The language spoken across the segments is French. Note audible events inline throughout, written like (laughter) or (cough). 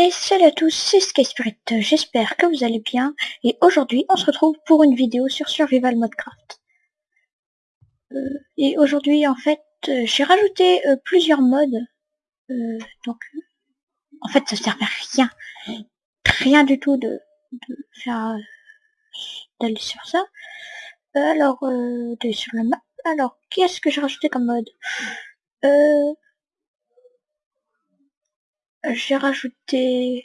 Et salut à tous, c'est Sky Spirit, j'espère que vous allez bien, et aujourd'hui on se retrouve pour une vidéo sur Survival Modcraft. Euh, et aujourd'hui en fait, euh, j'ai rajouté euh, plusieurs modes, donc en fait ça sert à rien, rien du tout de, faire d'aller sur ça. alors, d'aller sur la map, alors qu'est-ce que j'ai rajouté comme mode? J'ai rajouté...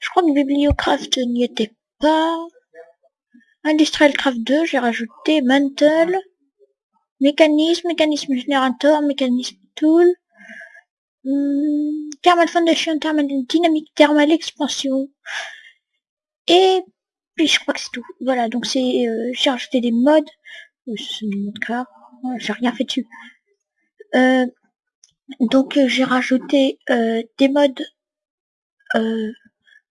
Je crois que Bibliocraft n'y était pas. Industrial Craft 2, j'ai rajouté Mantle, Mécanisme, Mécanisme Générateur, Mécanisme Tool, hmm, Thermal Foundation, Thermal Dynamique, Thermal Expansion. Et puis je crois que c'est tout. Voilà, donc c'est euh, j'ai rajouté des modes. Euh, c'est des J'ai rien fait dessus. Euh, donc euh, j'ai rajouté euh, des modes euh,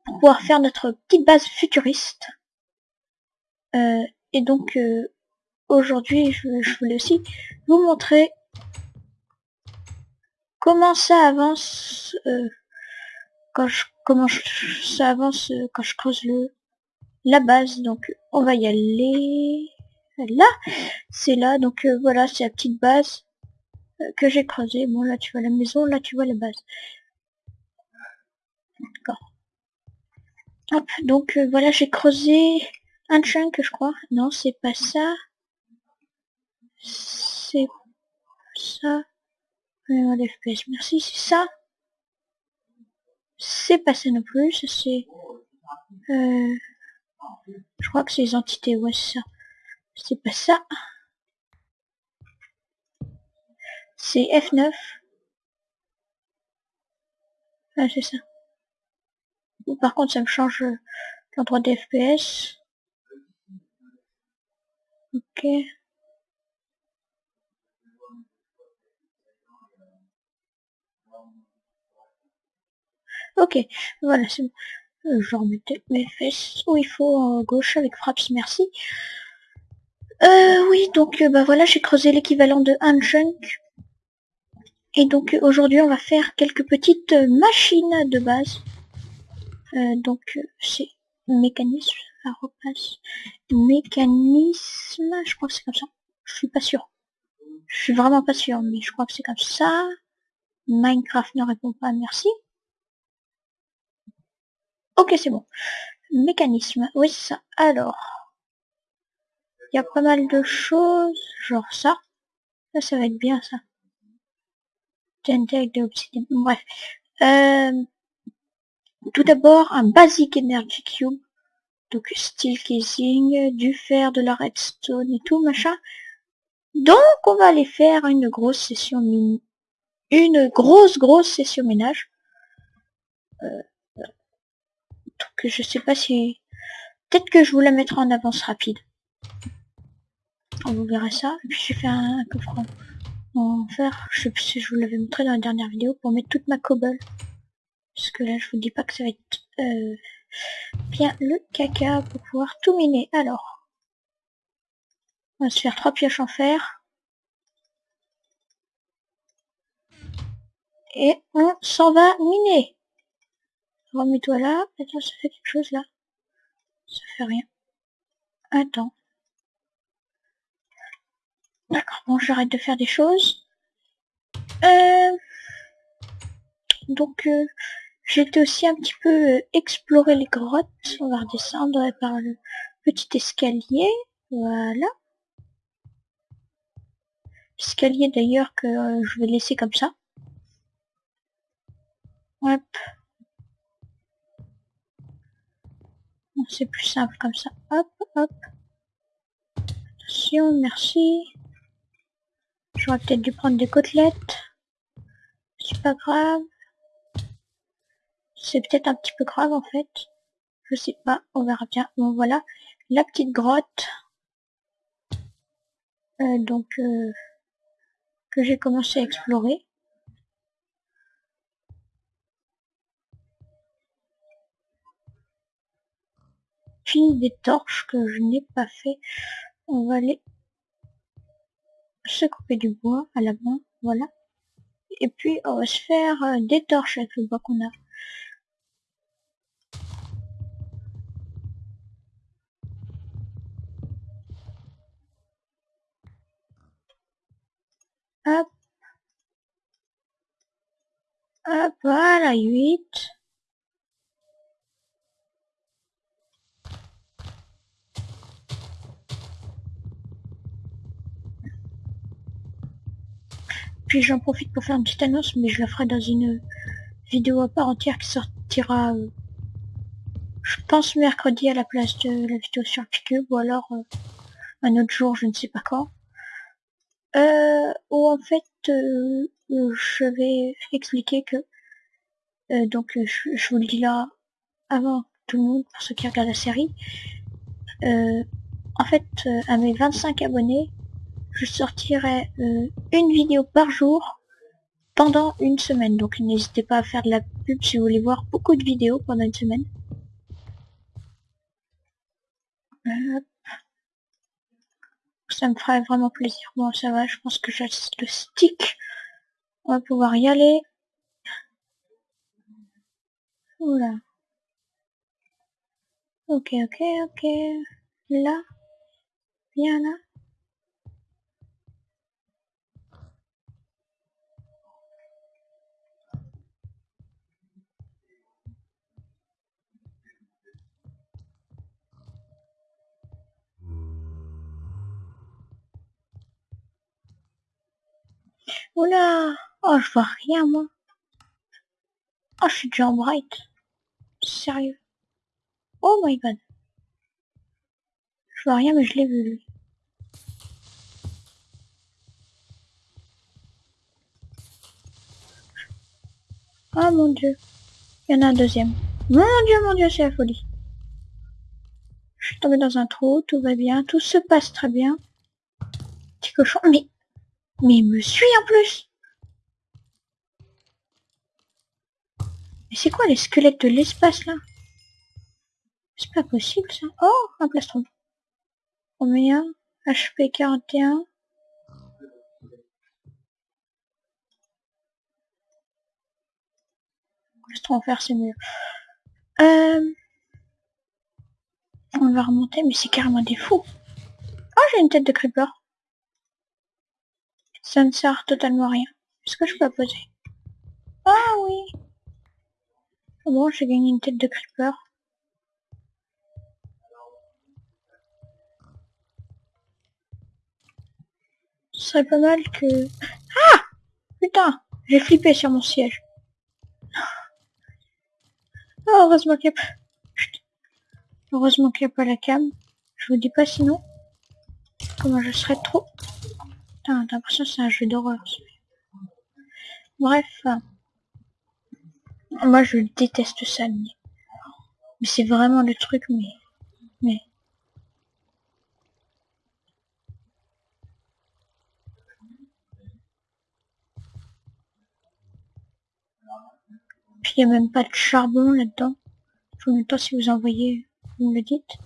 pour pouvoir faire notre petite base futuriste. et donc aujourd'hui je, voulais aussi vous montrer comment ça avance quand je comment ça avance quand je creuse le la base. Donc on va y aller. Là c'est là. Donc voilà c'est la petite base que j'ai creusé. Bon, là, tu vois la maison, là, tu vois la base. D'accord. Hop, donc, euh, voilà, j'ai creusé un chunk, je crois. Non, c'est pas ça. C'est ça. FPS, merci, c'est ça. C'est pas ça non plus, c'est... Euh, je crois que c'est les entités, ouais, c'est ça. C'est pas ça. C'est F9. Ah, c'est ça. Par contre, ça me change l'endroit des FPS. Ok. Ok, voilà, c'est bon. Euh, je remettais mes fesses où il faut en gauche avec fraps, merci. Euh, oui, donc euh, bah voilà, j'ai creusé l'équivalent de un chunk. Et donc aujourd'hui on va faire quelques petites machines de base. Euh, donc c'est mécanisme, repasse mécanisme, je crois que c'est comme ça. Je suis pas sûr. Je suis vraiment pas sûr, mais je crois que c'est comme ça. Minecraft ne répond pas, merci. Ok, c'est bon. Mécanisme, oui c'est ça. Alors, il y a pas mal de choses, genre ça. Ça, ça va être bien ça. Bref. Euh, tout d'abord, un Basic Energy Cube. Donc, steel casing, du fer, de la redstone et tout, machin. Donc, on va aller faire une grosse session. Une grosse, grosse session ménage. Euh, donc, je sais pas si... Peut-être que je vous la mettrai en avance rapide. Vous verrez ça. Et puis, j'ai fait un coffre en faire, je sais plus si je vous l'avais montré dans la dernière vidéo, pour mettre toute ma cobble. Parce que là, je vous dis pas que ça va être euh, bien le caca pour pouvoir tout miner. Alors, on va se faire trois pioches en fer. Et on s'en va miner. Remets-toi là. Attends, ça fait quelque chose là. Ça fait rien. Attends. D'accord, bon, j'arrête de faire des choses. Euh, donc, euh, j'ai aussi un petit peu euh, explorer les grottes. On va redescendre par le petit escalier. Voilà. Escalier d'ailleurs que je vais laisser comme ça. Hop. C'est plus simple comme ça. Hop, hop. Attention, merci. J'aurais peut-être dû prendre des côtelettes. C'est pas grave. C'est peut-être un petit peu grave en fait. Je sais pas, on verra bien. Bon voilà, la petite grotte. Euh, donc euh, que j'ai commencé à explorer. Puis des torches que je n'ai pas fait. On va aller se couper du bois à la main, voilà. Et puis on va se faire euh, des torches avec le bois qu'on a. Hop. Hop, voilà, 8. Puis j'en profite pour faire une petite annonce, mais je la ferai dans une vidéo à part entière qui sortira, euh, je pense mercredi à la place de la vidéo sur Picube, ou alors euh, un autre jour, je ne sais pas quand. Euh, où en fait, euh, je vais expliquer que, donc je, vous le dis là avant tout le monde, pour ceux qui regardent la série, en fait, à mes 25 abonnés, je sortirai une vidéo par jour pendant une semaine. Donc n'hésitez pas à faire de la pub si vous voulez voir beaucoup de vidéos pendant une semaine. Ça me ferait vraiment plaisir. Bon, ça va, je pense que j'ai le stick. On va pouvoir y aller. Oula. Ok, ok, ok. Là. Bien là. Oula Oh, je vois rien, moi. Oh, je suis déjà en bright. Sérieux. Oh my god. Je vois rien, mais je l'ai vu, lui. Oh mon dieu. Il y en a un deuxième. Mon dieu, mon dieu, c'est la folie. Je suis tombé dans un trou, tout va bien, tout se passe très bien. Petit cochon, mais mais il me suit en plus Mais c'est quoi les squelettes de l'espace là? C'est pas possible ça. Oh, un plastron. Combien? HP 41. Plastron faire c'est mieux. Euh... On va remonter, mais c'est carrément des fous. Oh, j'ai une tête de creeper. Ça ne sert totalement à rien. Est-ce que je peux poser? Ah oui Bon, j'ai gagné une tête de creeper. Ce serait pas mal que... Ah Putain J'ai flippé sur mon siège. Oh, heureusement qu'il n'y a. Heureusement qu'il n'y a pas la cam. Je vous dis pas sinon. Comment je serais trop Putain, t'as l'impression c'est un jeu d'horreur. Bref. Moi, je déteste ça. Mais c'est vraiment le truc, mais... Mais... Puis il n'y a même pas de charbon là-dedans. Je ne sais pas si vous en voyez, vous me le dites.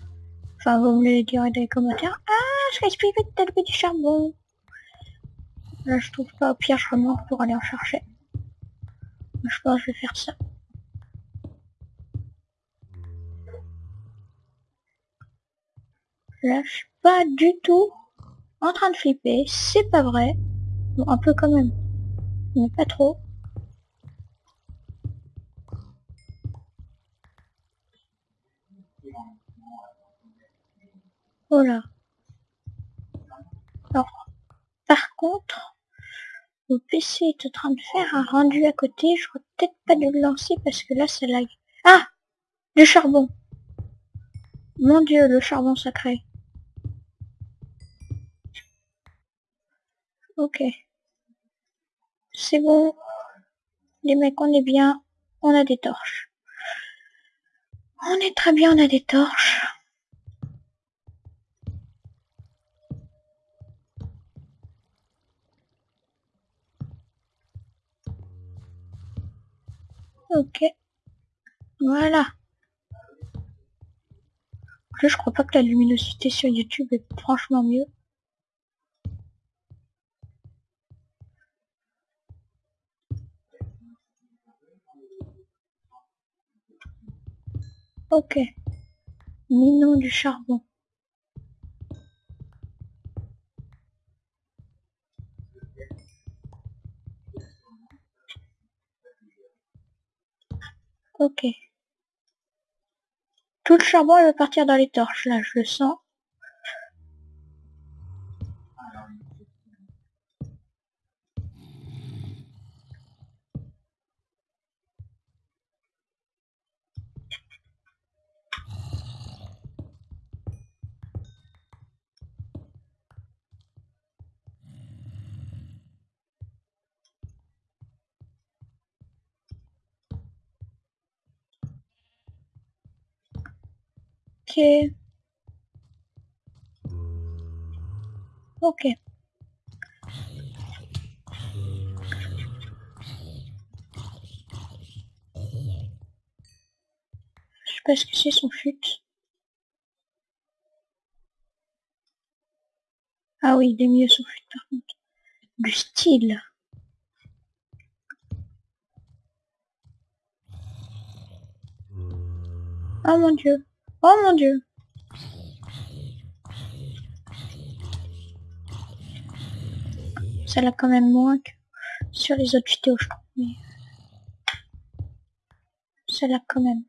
Enfin, vous me le direz dans les commentaires. Ah, je respire peut-être du charbon. Là, je trouve pas. Au pire, je remonte pour aller en chercher. Je pense que je vais faire ça. Là, je suis pas du tout en train de flipper. C'est pas vrai. Bon, un peu quand même. Mais pas trop. Voilà. Alors, par contre, mon PC est en train de faire un rendu à côté. Je crois peut-être pas de le lancer parce que là, ça lag. Ah Du charbon. Mon dieu, le charbon sacré. Ok. C'est bon. Les mecs, on est bien. On a des torches. On est très bien, on a des torches. Ok. Voilà. je crois pas que la luminosité sur YouTube est franchement mieux. Ok. Minons du charbon. Ok. Tout le charbon va partir dans les torches, là, je le sens. Ok. Je sais pas ce que c'est son fut. Ah oui, il est mieux son fut par contre. Du style. Oh mon dieu. Oh mon dieu. L'a quand même moins que sur les autres vidéos, je crois. Mais... Ça l'a quand même.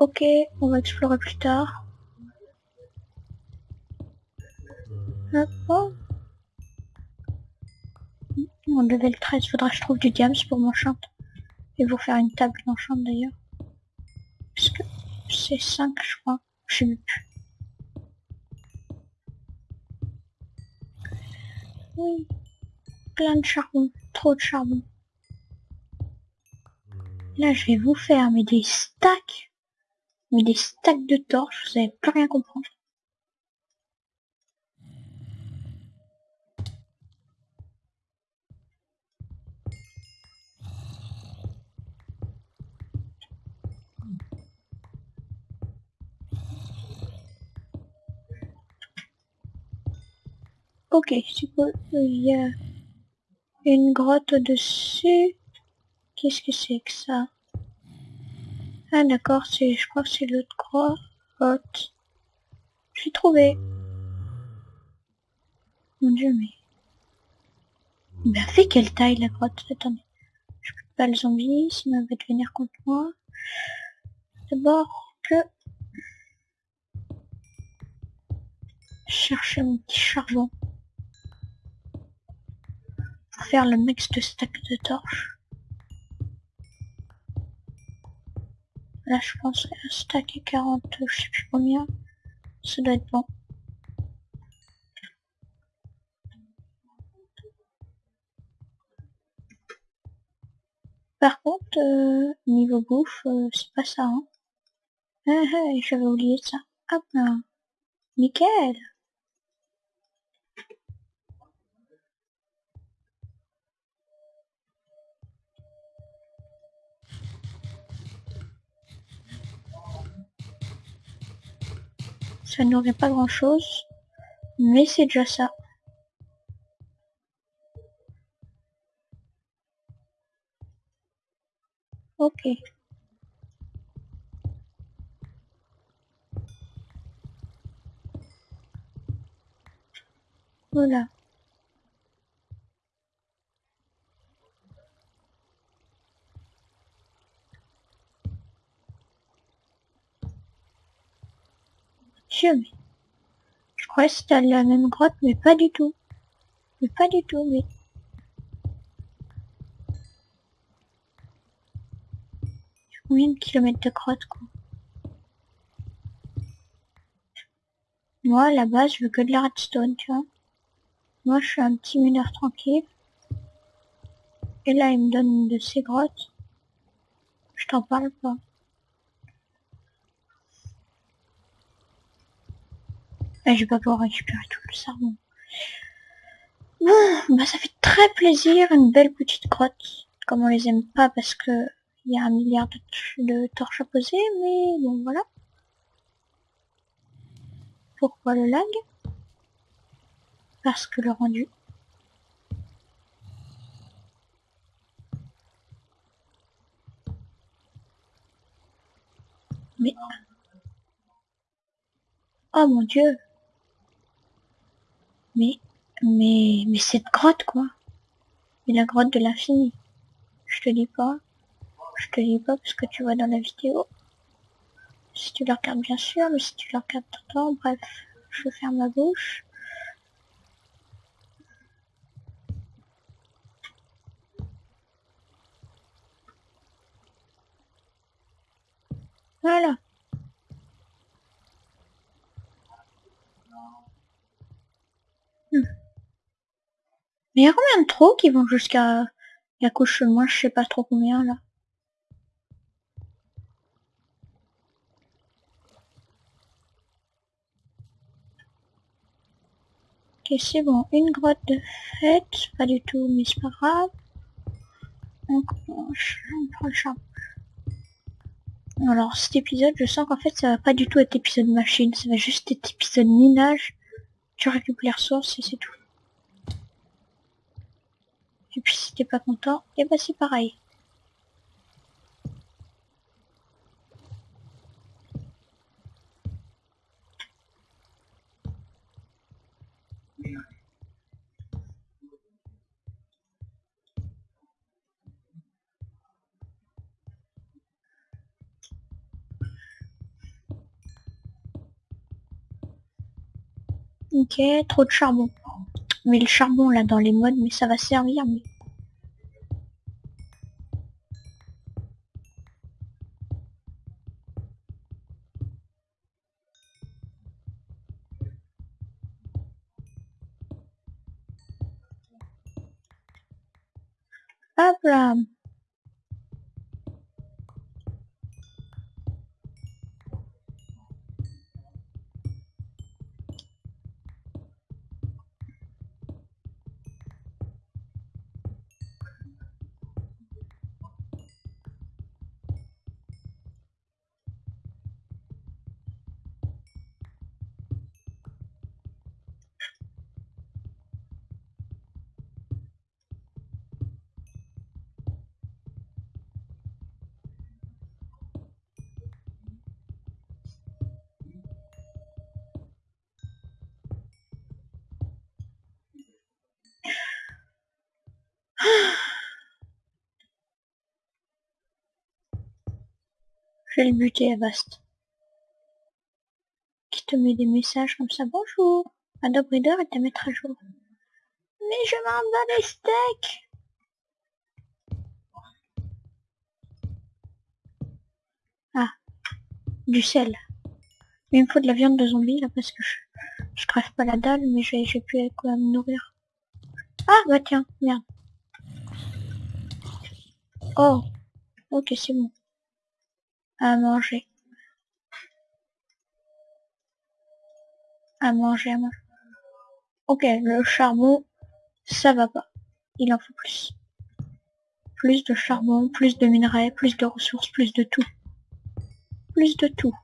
Ok, on va explorer plus tard. Hop, oh. Mon level 13, faudra que je trouve du diams pour m'enchant. Et vous faire une table d'enchant d'ailleurs. Parce que c'est 5 je crois. Je sais plus. Oui. Plein de charbon. Trop de charbon. Là, je vais vous faire mais des stacks. Mais des stacks de torches. Vous allez plus rien comprendre. Ok, c'est Il y a une grotte au-dessus. Qu'est-ce que c'est que ça? Ah d'accord, c'est, je crois que c'est l'autre grotte. J'ai trouvé. Mon dieu, mais... Ben, fait quelle taille la grotte Attendez. Je peux pas le zombie, sinon il va venir contre moi. D'abord que... Chercher mon petit charbon faire le max de stack de torches. Là, je pense un stack et 40, je sais plus combien. Ça doit être bon. Par contre, euh, niveau bouffe, euh, c'est pas ça. Hein. Ah, ah, j'avais oublié ça. Hop là. Nickel. Ça n'aurait pas grand chose. Mais c'est déjà ça. Ok. Voilà. Je crois que c'était la même grotte, mais pas du tout. Mais pas du tout, mais... Combien de kilomètres de grotte, quoi Moi, à la base, je veux que de la redstone, tu vois. Moi, je suis un petit mineur tranquille. Et là, il me donne de ces grottes. Je t'en parle pas. Et je vais pas pouvoir récupérer tout le charbon. Bon, bah ça fait très plaisir, une belle petite grotte. Comme on les aime pas parce que il y a un milliard de, de torches à poser, mais bon voilà. Pourquoi le lag? Parce que le rendu Mais... Oh mon dieu Mais... Mais... Mais cette grotte, quoi Mais la grotte de l'infini. Je te dis pas. Je te dis pas parce que tu vois dans la vidéo. Si tu la regardes bien sûr, mais si tu la regardes temps, bref, je ferme ma bouche. Voilà. Il y a combien de trous qui vont jusqu'à la couche moi je sais pas trop combien là. Ok c'est bon, une grotte de fête, pas du tout mais c'est pas grave. Le. Alors cet épisode, je sens qu'en fait ça va pas du tout être épisode machine, ça va juste être épisode minage. Tu récupères les ressources et c'est tout. Et puis si t'es pas content, et eh bah ben, c'est pareil. Ok, trop de charbon. Mais le charbon là dans les modes, mais ça va servir. Mais... Hop là Le buter à Bast. Qui te met des messages comme ça. Bonjour. Adobe Reader et te mettre à jour. Mais je m'en bats les steaks. Ah. Du sel. Il me faut de la viande de zombie là parce que je, crève pas la dalle mais j'ai pu quoi me nourrir. Ah bah tiens, merde. Oh. Ok c'est bon à manger. À manger, à manger. Ok, le charbon, ça va pas. Il en faut plus. Plus de charbon, plus de minerais, plus de ressources, plus de tout. Plus de tout.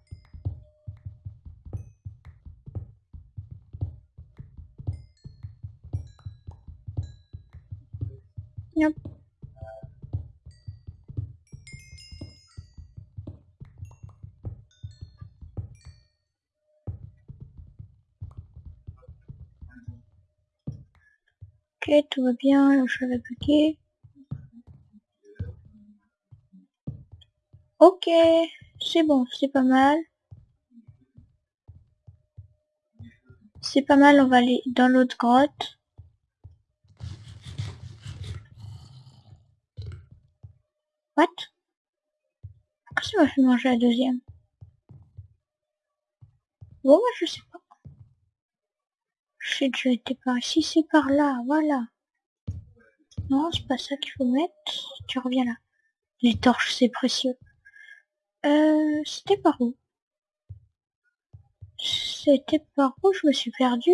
Tout va bien, le chat va Ok, c'est bon, c'est pas mal. C'est pas mal, on va aller dans l'autre grotte. What? Ça m'a fait manger la deuxième? Bon, moi je sais Je déjà été par ici, c'est par là, voilà. Non, c'est pas ça qu'il faut mettre. Tu reviens là. Les torches, c'est précieux. Euh, c'était par où? C'était par où? Je me suis perdu.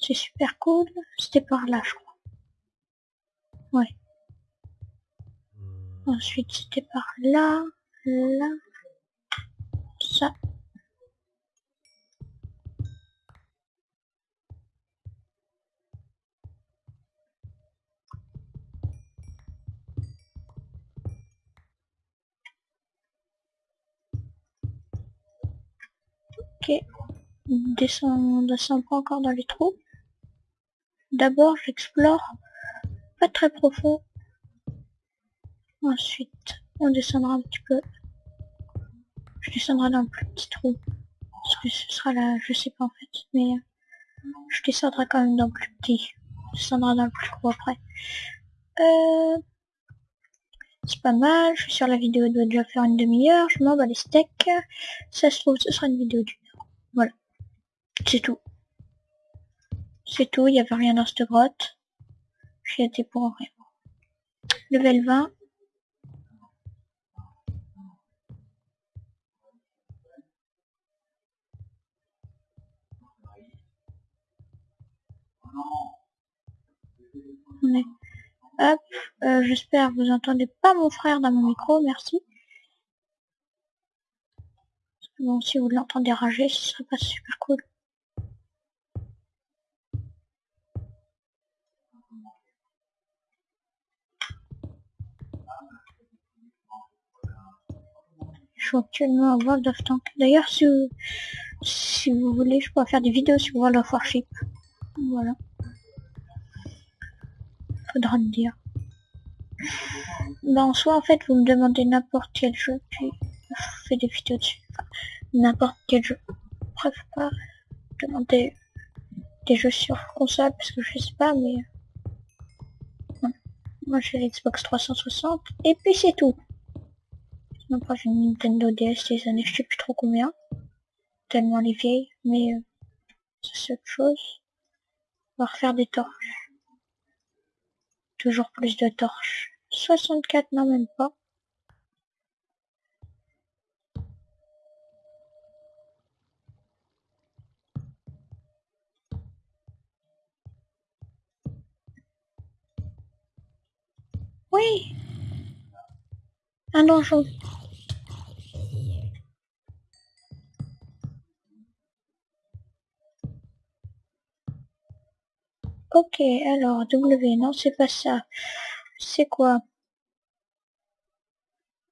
C'est super cool. C'était par là, je crois. Ouais. Ensuite, c'était par là, là, ça. Ok. Descend, descend pas encore dans les trous. D'abord, j'explore pas très profond. Ensuite, on descendra un petit peu. Je descendrai dans le plus petit trou. Parce que ce sera là, je sais pas en fait. Mais euh, je descendrai quand même dans le plus petit. Je descendrai dans le plus gros après. Euh, c'est pas mal, je suis sur la vidéo doit déjà faire une demi-heure, je m'en bats les steaks. Ça se trouve, ce sera une vidéo. Voilà. C'est tout. C'est tout, il n'y avait rien dans cette grotte. J'y étais pour rien. Level 20. On est Hop, euh, j'espère que vous entendez pas mon frère dans mon micro, merci. Bon, si vous l'entendez rager, ce serait pas super cool. Actuellement à World of Tank. D'ailleurs, si vous, si vous voulez, je peux faire des vidéos sur World of Warship. Voilà faudra me dire. Ben, soit en fait, vous me demandez n'importe quel jeu, puis je fais des vidéos dessus. n'importe quel jeu. Bref, pas demander des jeux sur console, parce que je sais pas, mais... Moi, j'ai l'Xbox 360, et puis c'est tout. Après, j'ai une Nintendo DS des années, je sais plus trop combien. Tellement les vieilles, mais... Euh, c'est autre chose. On va refaire des torches. Toujours plus de torches. 64, non même pas. Oui Un donjon. Ok, alors W, non, c'est pas ça. C'est quoi?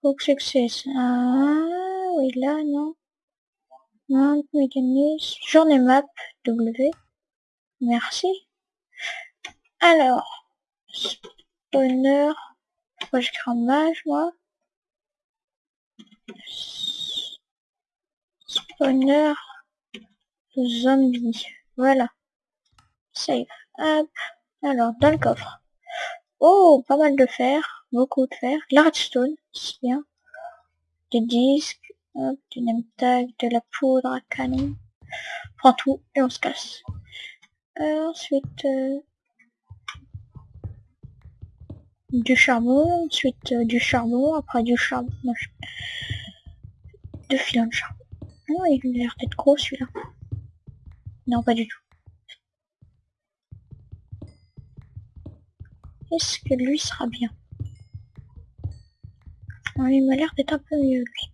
Book Success. Ah, oui, là, non. Non, mécanisme. Journée map, W. Merci. Alors, spawner. Moi, je mage, moi. Spawner. Zombie. Voilà. Save. Alors, dans le coffre. Oh, pas mal de fer. Beaucoup de fer. La redstone, c'est bien. Des disques. Hop, du name de la poudre à canon. prend tout et on se casse. Euh, ensuite, euh, du charbon, ensuite euh, du charbon, après du charbon. Deux filons de charbon. Oh, il a l'air d'être gros celui-là. Non, pas du tout. Est-ce que lui sera bien Il m'a l'air d'être un peu mieux, lui.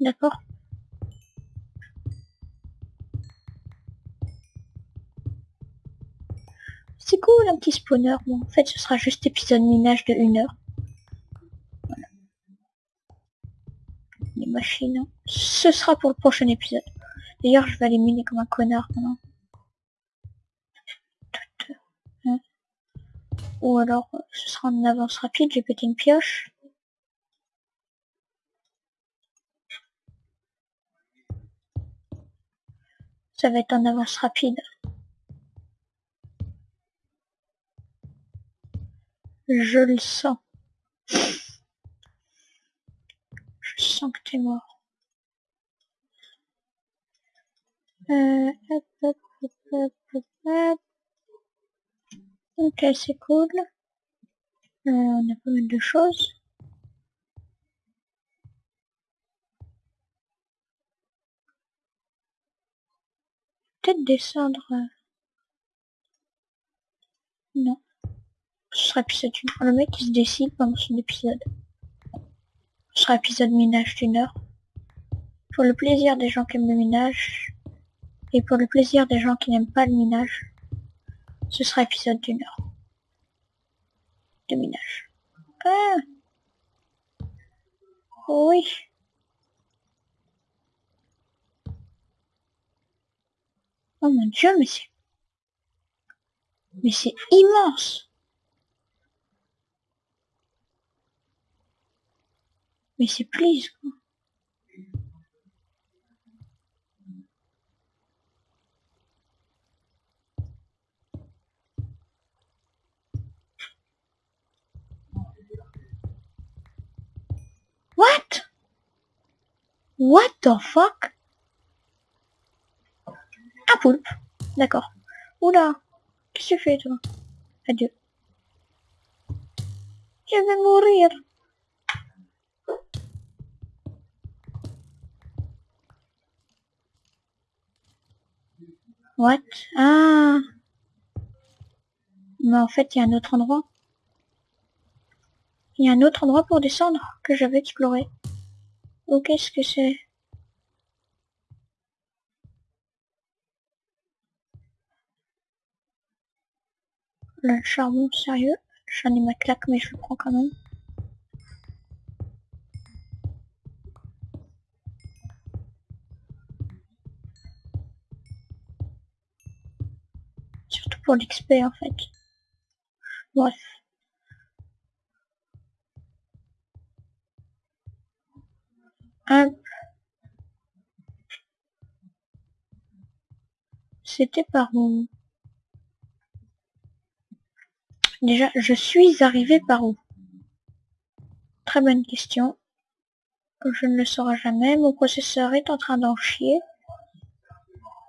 D'accord C'est cool un petit spawner. Bon, en fait, ce sera juste épisode minage de 1 heure. Voilà. Les machines. Hein. Ce sera pour le prochain épisode. D'ailleurs, je vais aller miner comme un connard maintenant. Ou alors, ce sera en avance rapide, j'ai pété une pioche. Ça va être en avance rapide. Je le sens. Je sens que t'es mort. Euh, hop, hop, hop. Ok, c'est cool. Euh, on a pas mal de choses. Peut-être descendre. Euh. Non. Ce sera épisode 1. Le mec il se décide pendant son épisode. Ce sera épisode minage d'une heure. Pour le plaisir des gens qui aiment le minage. Et pour le plaisir des gens qui n'aiment pas le minage. Ce sera épisode d'une heure. De minage. Ah Oui. Oh mon dieu, mais c'est... Mais c'est immense Mais c'est please, quoi. What? What the fuck? Un poulpe. D'accord. Oula. Qu'est-ce que tu fais, toi? Adieu. Je vais mourir. What? Ah Mais en fait, il y a un autre endroit. Il y a un autre endroit pour descendre que j'avais exploré. Oh, qu'est-ce que c'est? Le charbon, sérieux? J'en ai ma claque, mais je le prends quand même. Surtout pour l'XP, en fait. Bref. C'était par où? Déjà, je suis arrivé par où? Très bonne question. Je ne le saurai jamais. Mon processeur est en train d'en chier.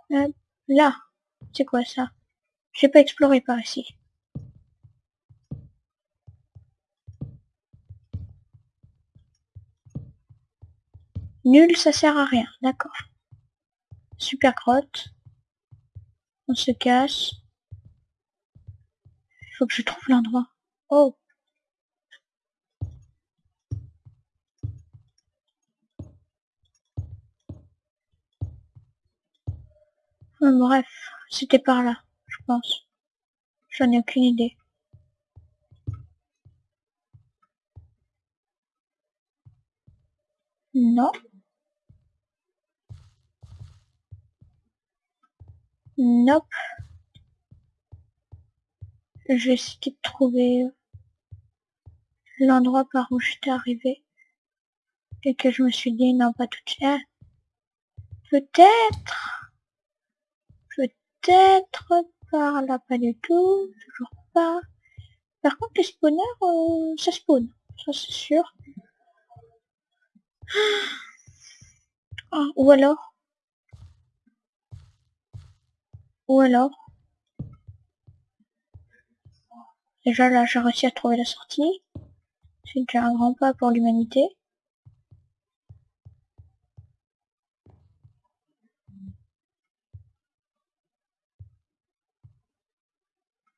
Hop. Là. C'est quoi ça? J'ai pas exploré par ici. Nul, ça sert à rien. D'accord. Super grotte. On se casse. Il faut que je trouve l'endroit. Oh. Bref, c'était par là, je pense. J'en ai aucune idée. Non. Nope. Je vais essayer de trouver l'endroit par où j'étais arrivé. Et que je me suis dit, non, pas tout de suite. Peut-être. Peut-être par là, pas du tout. Toujours pas. Par contre, les spawners, euh, ça spawn. Ça, c'est sûr. Ah, ou alors, Ou alors Déjà là j'ai réussi à trouver la sortie. C'est déjà un grand pas pour l'humanité.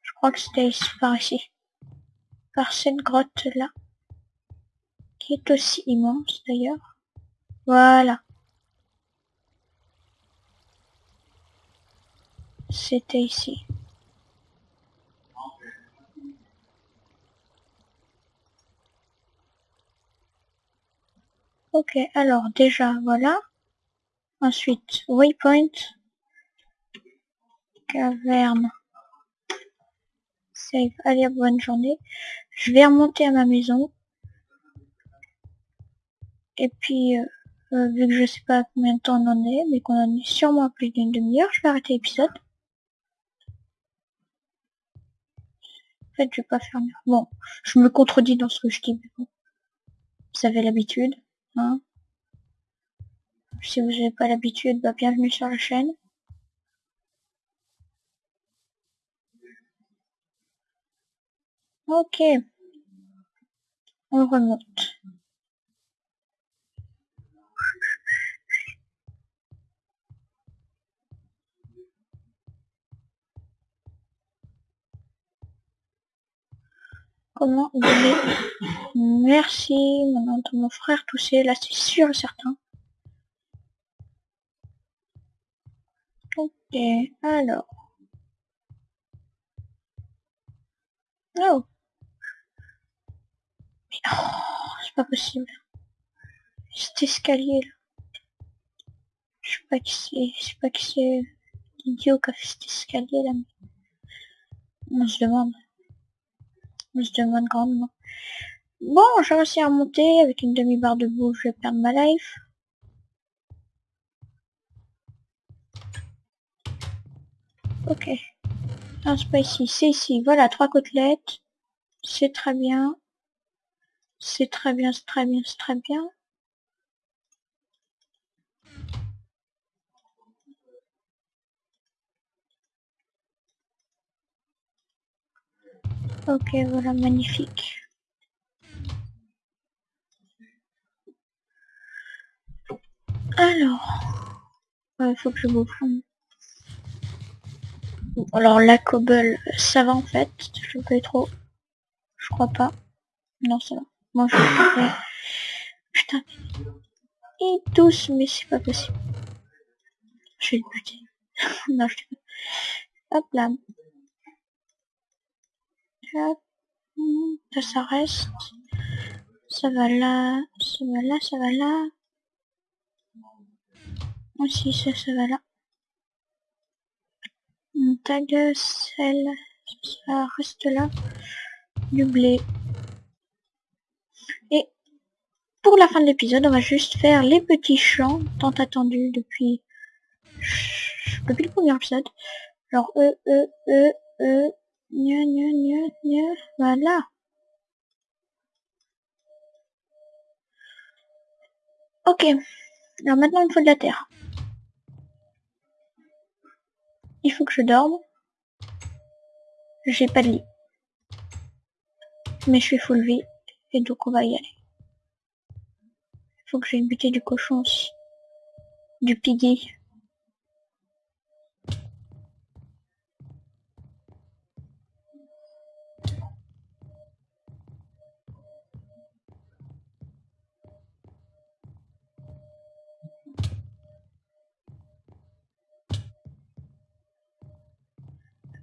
Je crois que c'était par ici. Par cette grotte là. Qui est aussi immense d'ailleurs. Voilà. C'était ici. Ok, alors déjà, voilà. Ensuite, waypoint. Caverne. Save. Allez, bonne journée. Je vais remonter à ma maison. Et puis, euh, euh, vu que je sais pas combien de temps on en est, mais qu'on en est sûrement plus d'une demi-heure, je vais arrêter l'épisode. Fait, je vais pas faire mieux. Bon, je me contredis dans ce que je dis, mais. Vous avez l'habitude, hein. Si vous n'avez pas l'habitude, bah bienvenue sur la chaîne. Ok. On remonte. Comment donner Merci, mon, mon frère toussé, là c'est sûr et certain. Ok, alors. Oh. oh c'est pas possible. Cet escalier là. Je sais pas qui c'est, je sais pas qui c'est l'idiot qui a fait cet escalier là. On se demande. Se demande grandement. Bon, j'ai réussi à remonter avec une demi-barre de boue, je vais perdre ma life. Ok. Non, c'est pas ici, c'est ici. Voilà, trois côtelettes. C'est très bien. C'est très bien, c'est très bien, c'est très bien. Ok, voilà, magnifique. Alors, il faut que je vous Alors la cobble, ça va en fait, je peux trop. Je crois pas. Non, ça va. Moi, je vais Putain. Et tous, mais c'est pas possible. Je vais le buter. (laughs) non, je Hop là. Ça, ça reste. Ça va là. Ça va là, ça va là. Aussi, ça, ça va là. Mon tag, celle, ça reste là. Du blé. Et pour la fin de l'épisode, on va juste faire les petits chants tant attendus depuis depuis le premier épisode. Genre e e e e voilà. Ok. Alors maintenant il me faut de la terre. Il faut que je dorme. J'ai pas de lit. Mais je suis full vie. Et donc on va y aller. Il faut que j'aille buter du cochon. Du piggy.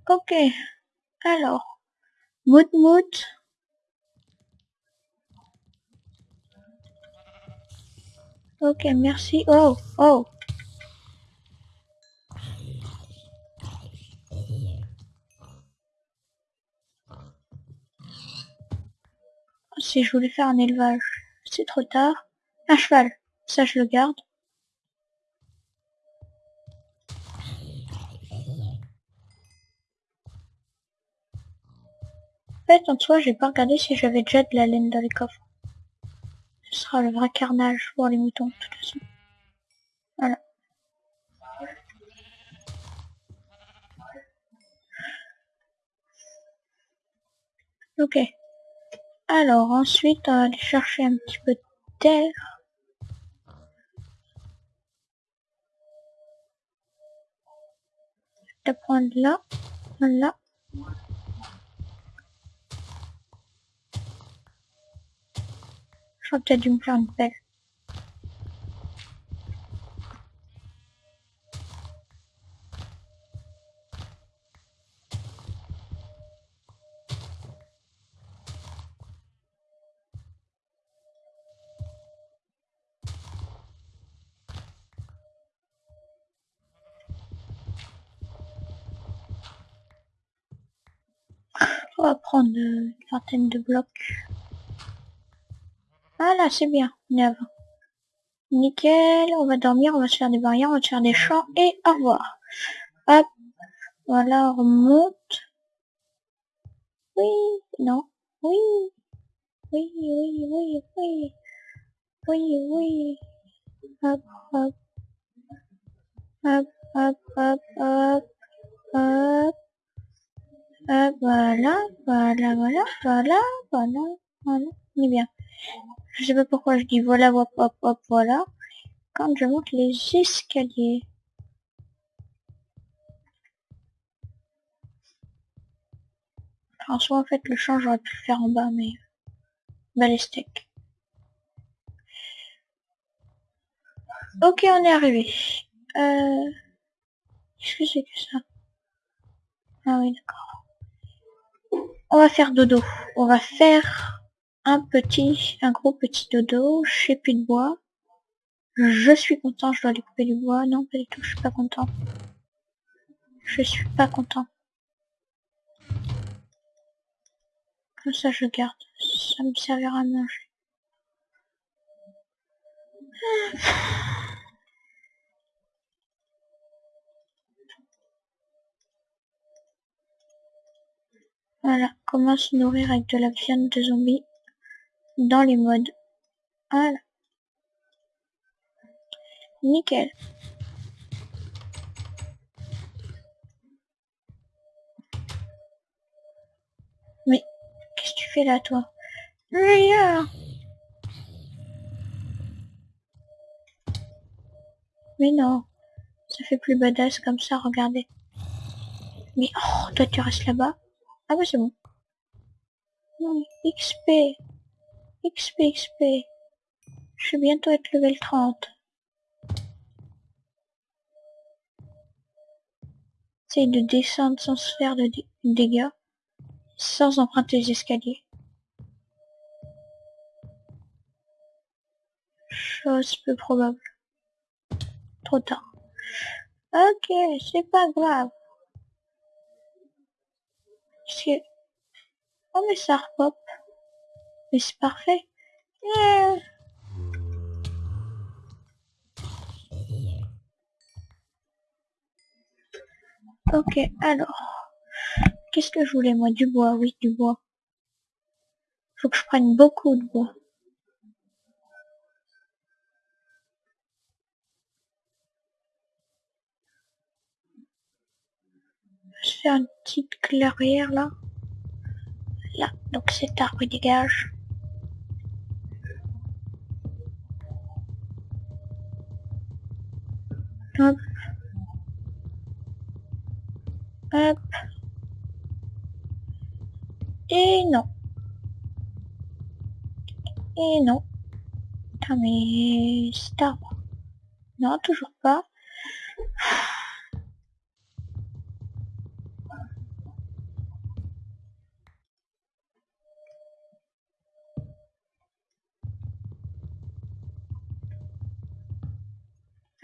Ok. Alors. Mout mout. Ok, merci. Oh, oh. Si je voulais faire un élevage, c'est trop tard. Un cheval, ça je le garde. Fait, en soi, j'ai pas regardé si j'avais déjà de la laine dans les coffres. Ce sera le vrai carnage pour les moutons, de toute façon. Voilà. Ok. Alors, ensuite, on va aller chercher un petit peu de terre. Je vais prendre là, là. J'aurais peut-être dû me faire une pelle. On va prendre une vingtaine de blocs. Voilà, c'est bien. Avant. Nickel. On va dormir, on va se faire des barrières, on va se faire des champs et au revoir. Hop. Voilà, on remonte. Oui, non. Oui. Oui, oui, oui, oui. Oui, oui. Hop, hop. Hop, hop, hop, hop. Hop. Hop, voilà, voilà, voilà, voilà, voilà, voilà. On est bien. Je sais pas pourquoi je dis voilà, hop, hop, hop, voilà. Quand je monte les escaliers. En soit, en fait, le champ, j'aurais pu le faire en bas, mais... Balestec. Ok, on est arrivé. Euh... Qu'est-ce que c'est que ça? Ah oui, d'accord. On va faire dodo. On va faire un petit, un gros petit dodo, j'ai plus de bois. Je suis content, je dois aller couper du bois. Non, pas du tout, je suis pas content. Je suis pas content. Comme ça, je garde. Ça me servira à manger. Voilà, comment se nourrir avec de la viande de zombie? Dans les modes. Voilà. Nickel. Mais, qu'est-ce que tu fais là, toi? Rien Mais non, ça fait plus badass comme ça, regardez. Mais, oh, toi tu restes là-bas. Ah bah c'est bon. XP. XP, XP. Je vais bientôt être level 30. Essaye de descendre sans se faire de dégâts. Sans emprunter les escaliers. Chose peu probable. Trop tard. Ok, c'est pas grave. Oh mais ça repop. Mais c'est parfait. Ok, alors. Qu'est-ce que je voulais moi? Du bois, oui, du bois. Faut que je prenne beaucoup de bois. Je faire une petite clairière là. Là, donc cet arbre dégage. Hop. Hop. Et non. Et non. Putain, mais cet arbre. Non, toujours pas.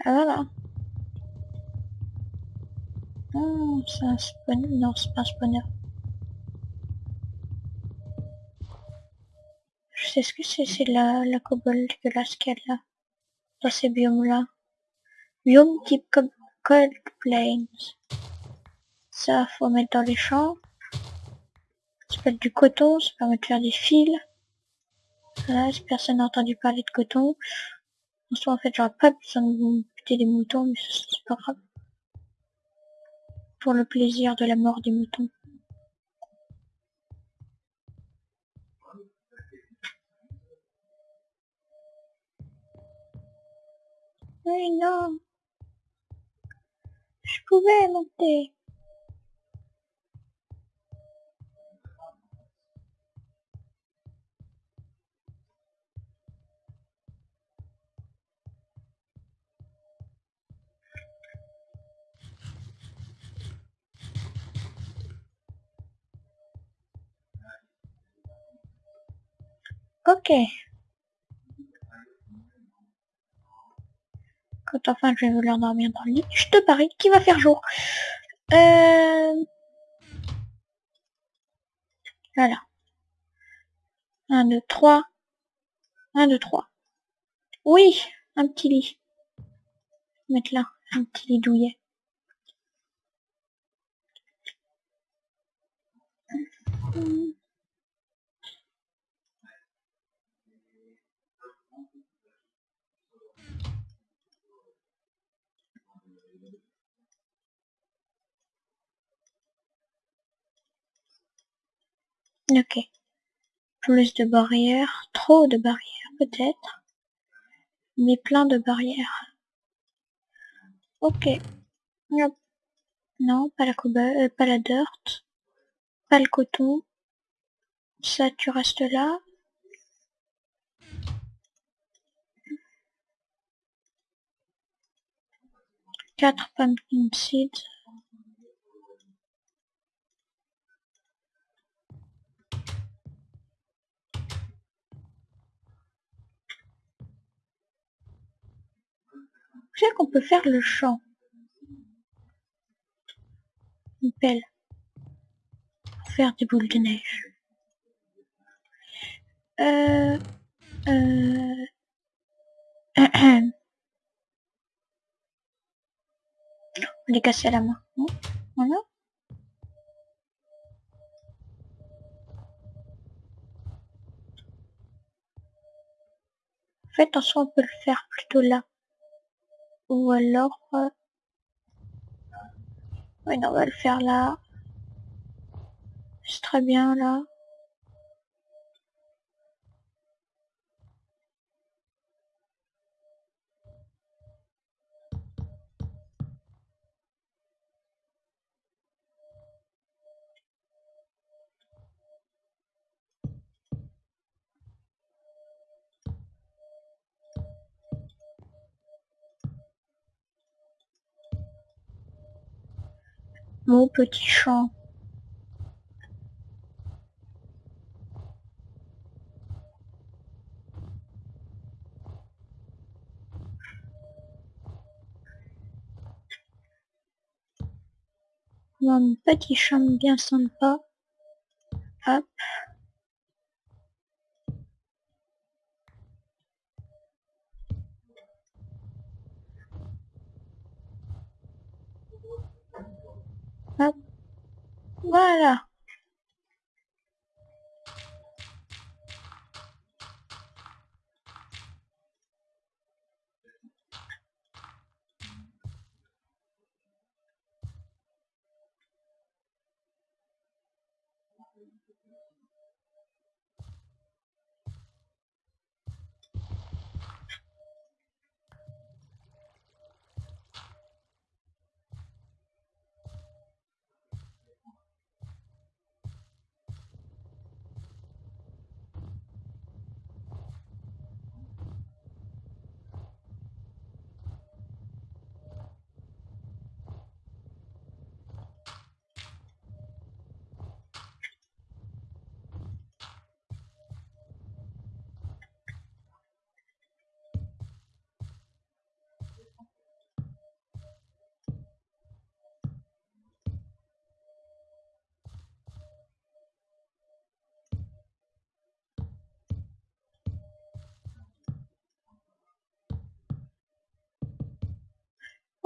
Ah voilà. C'est un spawn. Non, c'est pas un spawner. Je sais ce que c'est, c'est la, la cobble dégueulasse qu'elle a. Dans ces biomes-là. Biome type Cold Plains. Ça, faut mettre dans les champs. Ça s'appelle du coton, ça permet de faire des fils. Voilà, si personne n'a entendu parler de coton. En soi, en fait, j'aurais pas besoin de buter des moutons, mais c'est pas grave. Pour le plaisir de la mort des moutons. Oui, non. Je pouvais monter. Ok. Quand enfin je vais vouloir dormir dans le lit, je te parie qu'il va faire jour. Euh... Voilà. 1, 2, 3. 1, 2, 3. Oui, un petit lit. Mettre là, un petit lit douillet. Ok. Plus de barrières, trop de barrières peut-être, mais plein de barrières. Ok. Non, pas la euh, pas la dirt, pas le coton. Ça, tu restes là. Quatre pumpkin seeds. Sais qu'on peut faire le champ. Une pelle. Faire des boules de neige. Euh... Euh... (clears throat) On est cassé à la main. Voilà. En fait, en soi, on peut le faire plutôt là. Ou alors... Euh... On va le faire là. C'est très bien là. Mon petit champ. Mon petit champ bien sympa. Hop. Hop. Voilà.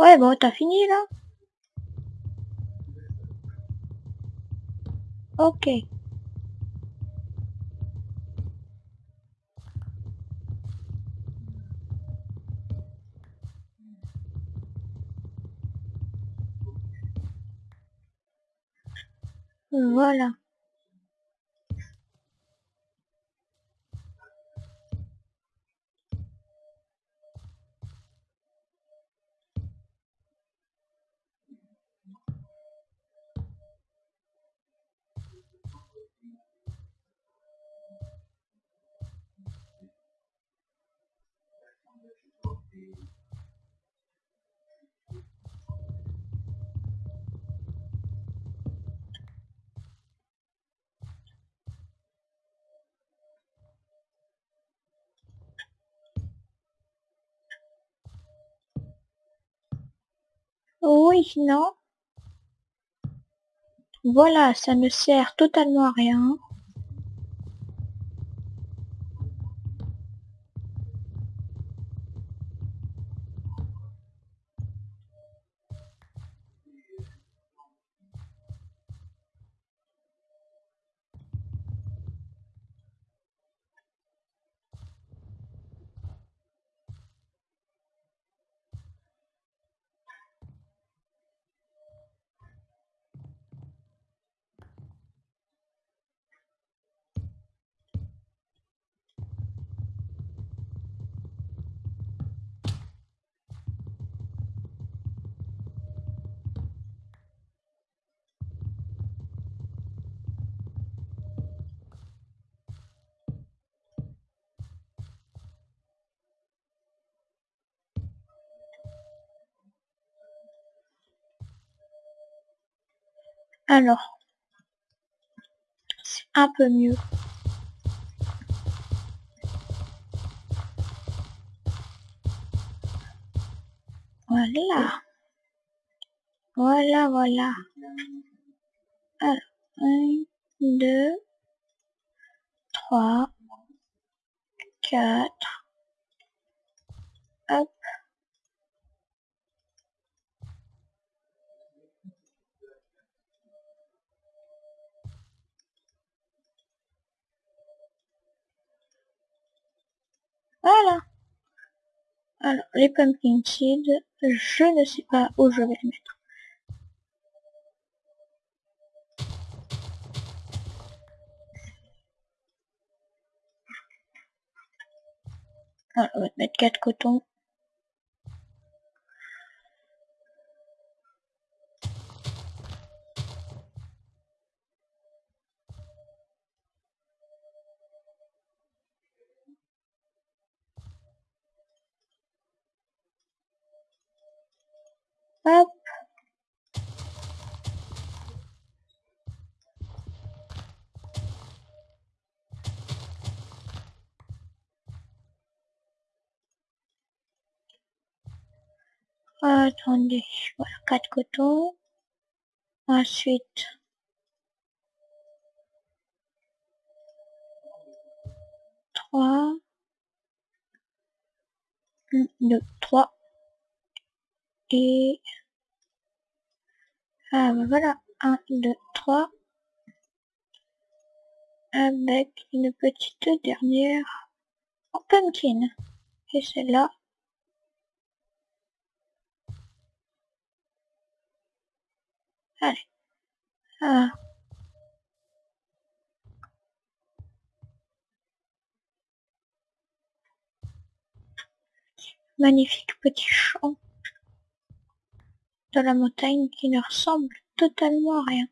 Ouais, bon, t'as fini là? Ok. Voilà. Oui, non. Voilà, ça ne sert totalement à rien. Alors, c'est un peu mieux. Voilà. Voilà, voilà. Alors, 1, 2, 3, 4. Hop. Voilà. Alors, les pumpkin seeds, je ne sais pas où je vais les mettre. Alors, on va mettre 4 cotons. Hop. Attendez, voilà, 4 cotons. Ensuite, trois, deux, trois. Et ah ben voilà, un, deux, trois. Avec une petite dernière en pumpkin. Et celle-là. Allez. Ah. Magnifique petit champ de la montagne qui ne ressemble totalement à rien.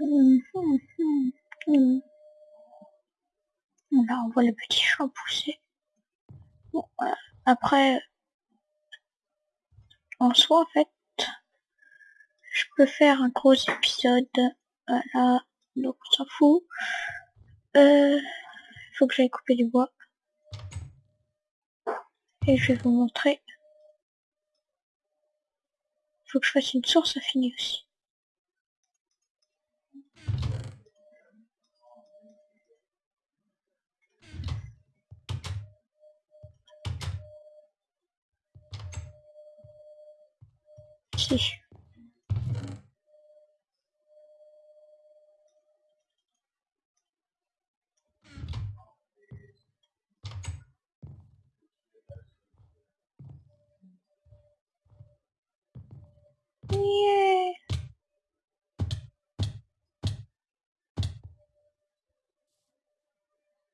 Hum, hum, hum. Là, on voit le petit champ pousser. Bon, voilà. Après, en soi, en fait, je peux faire un gros épisode. Voilà, donc on s'en fout. Euh, faut que j'aille couper du bois. Et je vais vous montrer. Faut que je fasse une source infinie aussi. Si.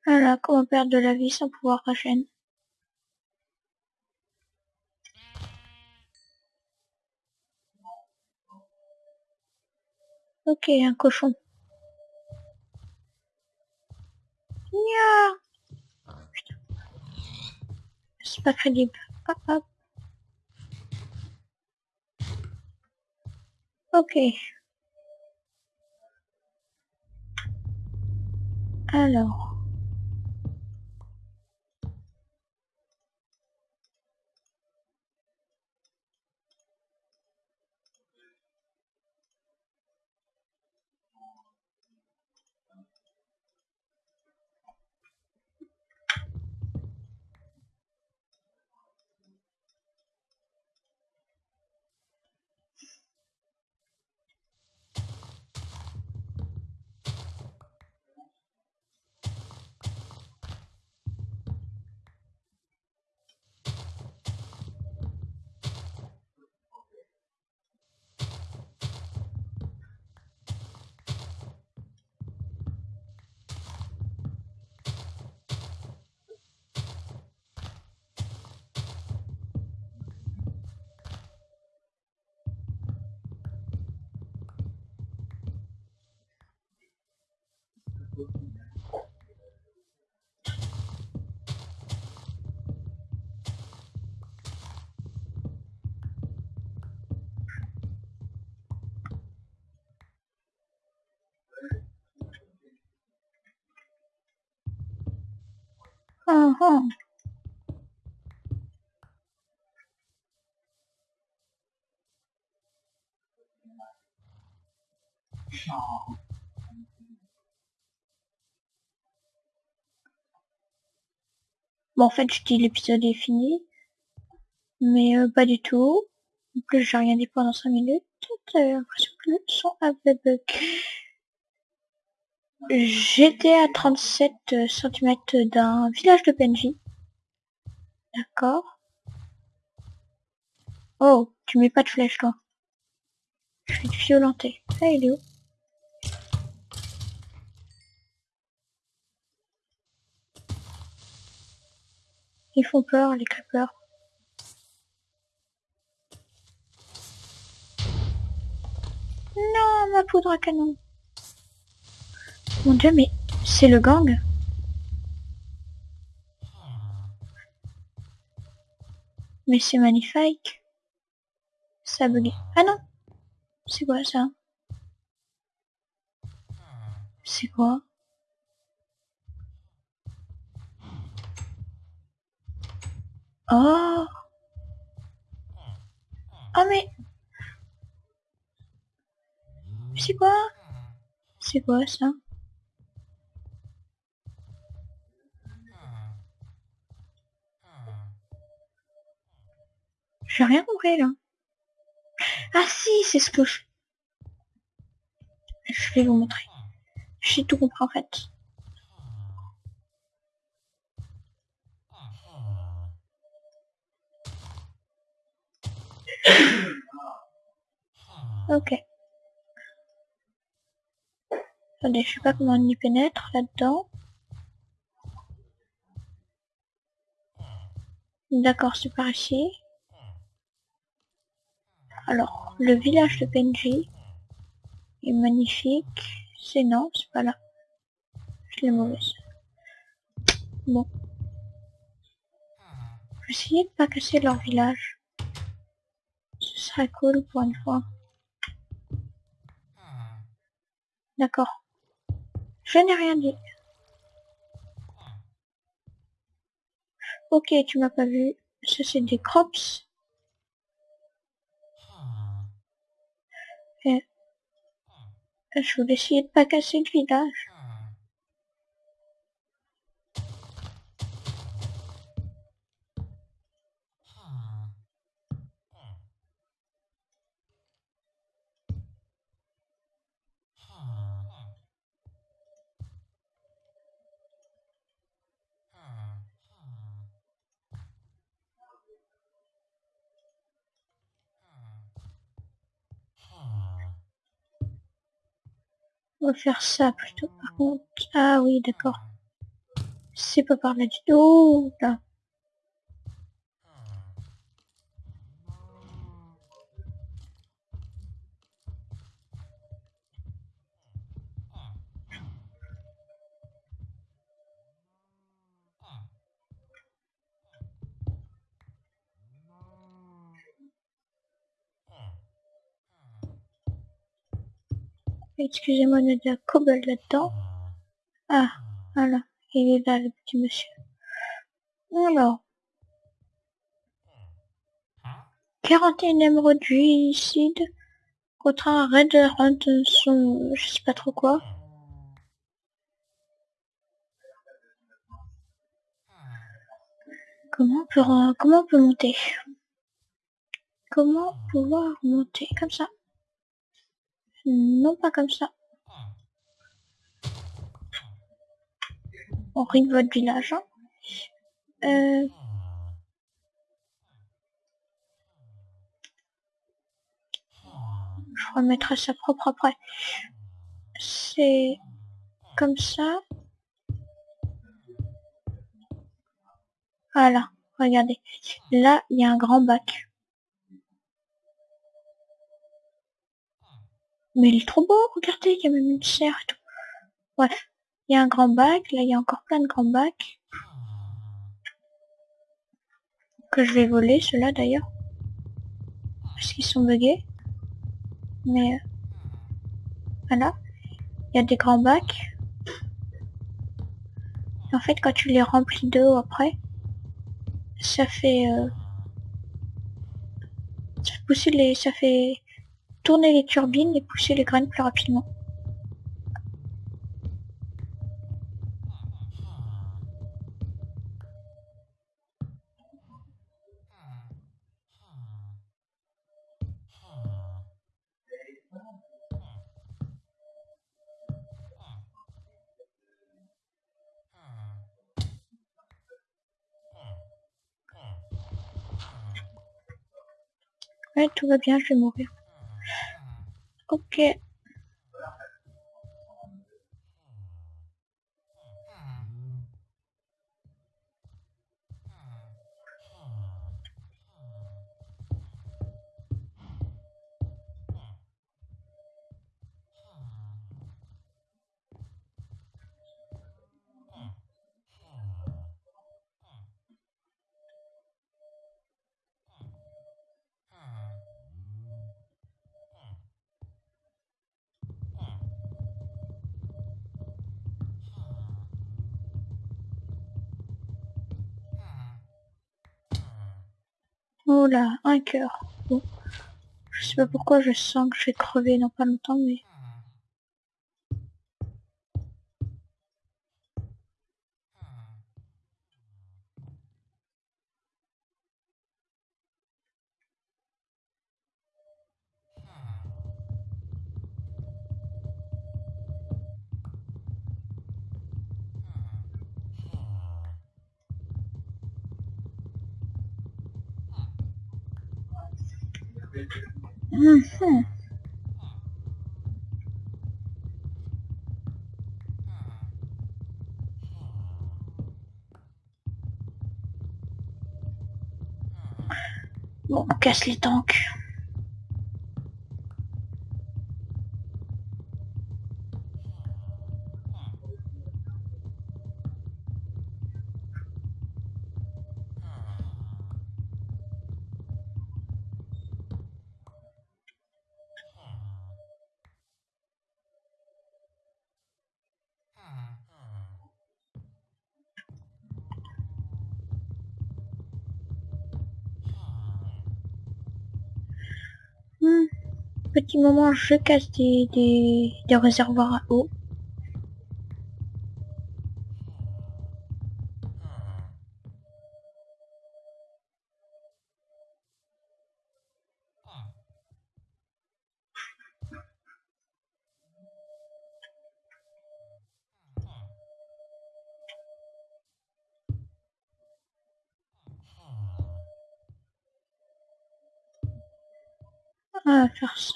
Voilà, comment perdre de la vie sans pouvoir régénérer. Ok, un cochon. Nya. C'est pas crédible. Hop, hop. Ok. Alors. (noise) Bon, en fait, je dis l'épisode est fini. Mais euh, pas du tout. En plus, j'ai rien dit pendant 5 minutes. J'ai l'impression que le son avait bug. J'étais à 37 cm d'un village de PNJ. D'accord. Oh, tu mets pas de flèche, toi. Je vais te violenter. Ah, Ils font peur, les creepers. Non, ma poudre à canon. Mon dieu, mais c'est le gang Mais c'est magnifique. Ça bugué. Ah non C'est quoi ça? C'est quoi? Oh Oh mais C'est quoi? C'est quoi ça? J'ai rien compris là. Ah si, c'est ce que je... Je vais vous montrer. J'ai tout compris en fait. Ok. Attendez, je sais pas comment on y pénètre là-dedans. D'accord, c'est par ici. Alors, le village de Benji est magnifique. C'est non, c'est pas là. Je l'ai mauvaise. Bon. Je vais essayer de pas casser leur village. Ce serait cool pour une fois. D'accord. Je n'ai rien dit. Ok, tu m'as pas vu. Ça c'est des crops. Et... Je voulais essayer de pas casser le village. On va faire ça plutôt par contre. Ah oui, d'accord. C'est pas par là du tout. Là. Excusez-moi, de la cobble là-dedans. Ah, voilà. Il est là, le petit monsieur. Alors. 41 émeraudes juicides contre un Red Hunt son... je sais pas trop quoi. Comment on peut, comment on peut monter? Comment pouvoir monter comme ça? Non, pas comme ça. On rit votre village. Hein. Euh... Je remettrai ça propre après. C'est comme ça. Voilà, regardez. Là, il y a un grand bac. Mais il est trop beau, regardez, il y a même une serre et tout. Bref, il y a un grand bac, là il y a encore plein de grands bacs. Que je vais voler, ceux-là d'ailleurs. Parce qu'ils sont buggés. Mais... Euh, voilà. Il y a des grands bacs. En fait, quand tu les remplis d'eau après, ça fait, euh, ça fait pousser les, ça fait tourner les turbines et pousser les graines plus rapidement. Ouais, tout va bien, je vais mourir. Ok. Oh là, un cœur. Je sais pas pourquoi je sens que je vais crever dans pas longtemps, mais... casse les tanks. Moment, je casse des, des, des réservoirs à eau.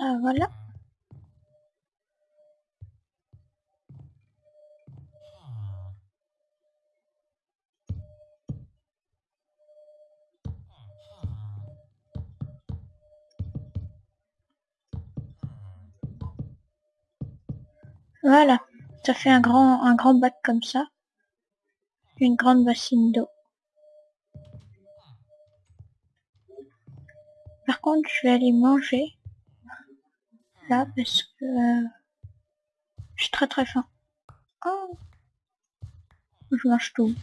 Ça, voilà. Voilà, ça fait un grand, un grand bac comme ça. Une grande bassine d'eau. Par contre, je vais aller manger. Là, parce que... euh, je suis très très faim. Oh Je mange tout.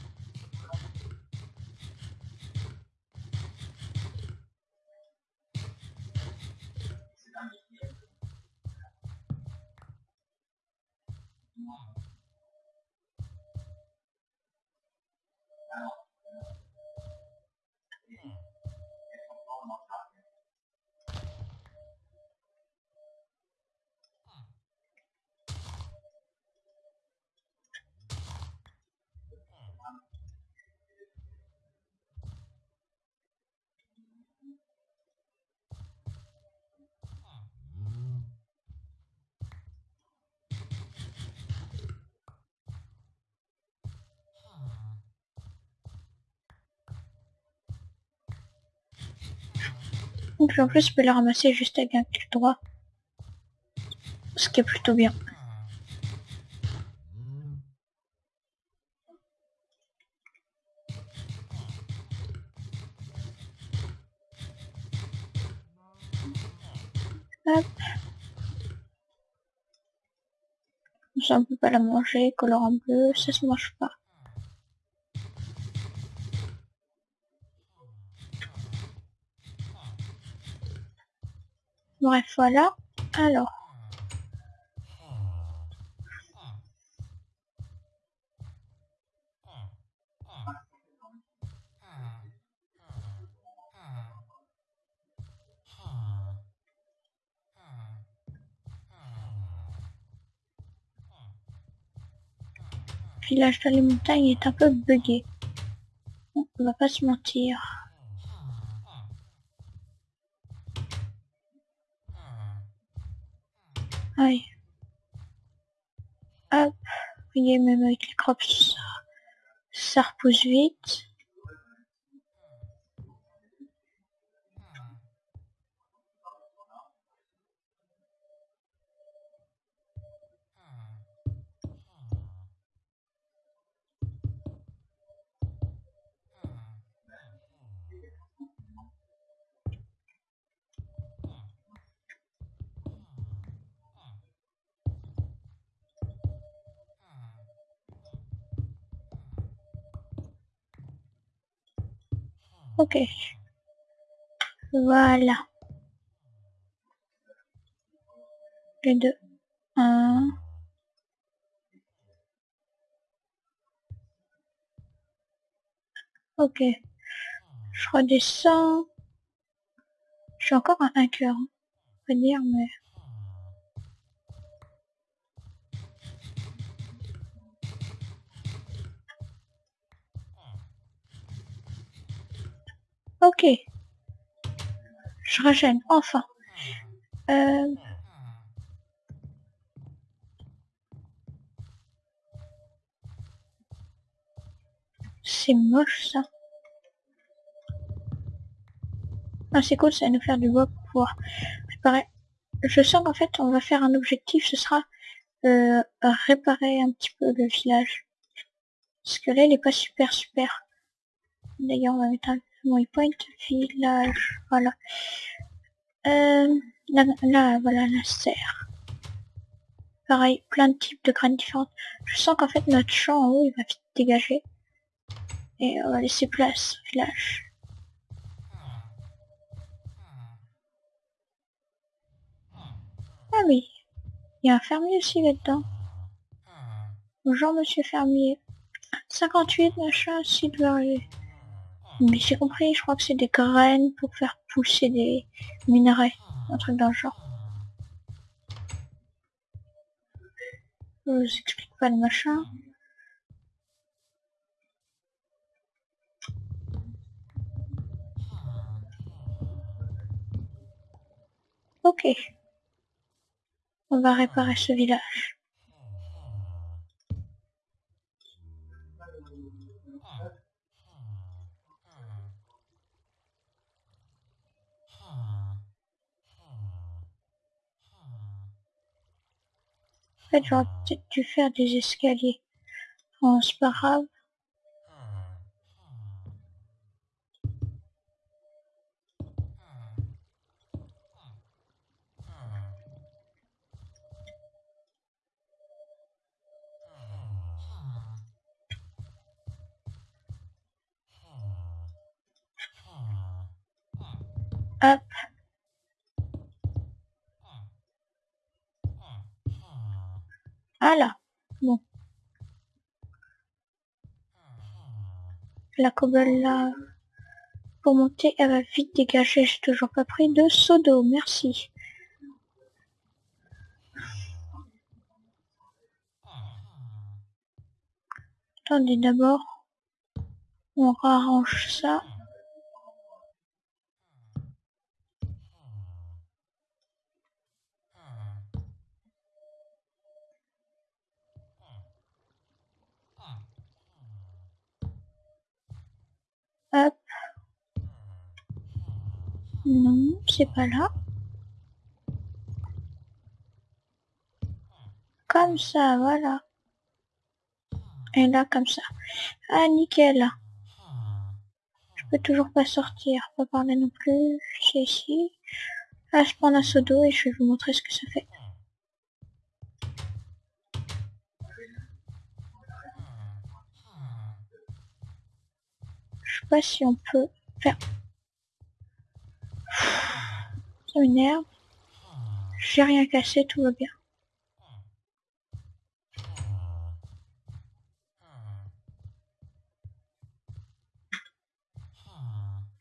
Donc en plus, je peux le ramasser juste avec un clic droit. Ce qui est plutôt bien. Hop. Ça, on peut pas la manger, colorant bleu, ça se mange pas. Bref, voilà. Alors. village dans les montagnes est un peu buggé. On va pas se mentir. Aïe. Hop. Vous voyez, même avec les crops, ça repousse vite. Ok. Voilà. Les deux. Un. Ok. Je redescends. Je suis encore à un cœur. On va dire, mais... Ok. Je régène, enfin. Euh... C'est moche ça. Ah c'est cool, ça va nous faire du bois pour pouvoir réparer. Je sens qu'en fait on va faire un objectif, ce sera euh, réparer un petit peu le village. Parce que là il est pas super super. D'ailleurs on va mettre un point village, voilà. Euh, là, voilà la serre. Pareil, plein de types de graines différentes. Je sens qu'en fait notre champ en haut il va vite dégager. Et on va laisser place au village. Ah oui, il y a un fermier aussi là-dedans. Bonjour monsieur fermier. 58 machin, s'il doit arriver. Mais j'ai compris, je crois que c'est des graines pour faire pousser des minerais. Un truc dans le genre. Je vous explique pas le machin. Ok. On va réparer ce village. Fait, j'aurais peut-être dû faire des escaliers. Bon, c'est pas grave. Hop. Voilà. Bon. La cobble là. Pour monter, elle va vite dégager. J'ai toujours pas pris de seau d'eau. Merci. Attendez d'abord. On arrange ça. Hop. Non, c'est pas là. Comme ça, voilà. Et là, comme ça. Ah, nickel. Je peux toujours pas sortir, pas parler non plus. C'est ici. Là, je prends un seau d'eau et je vais vous montrer ce que ça fait. Pas si on peut faire. Ça m'énerve. J'ai rien cassé, tout va bien.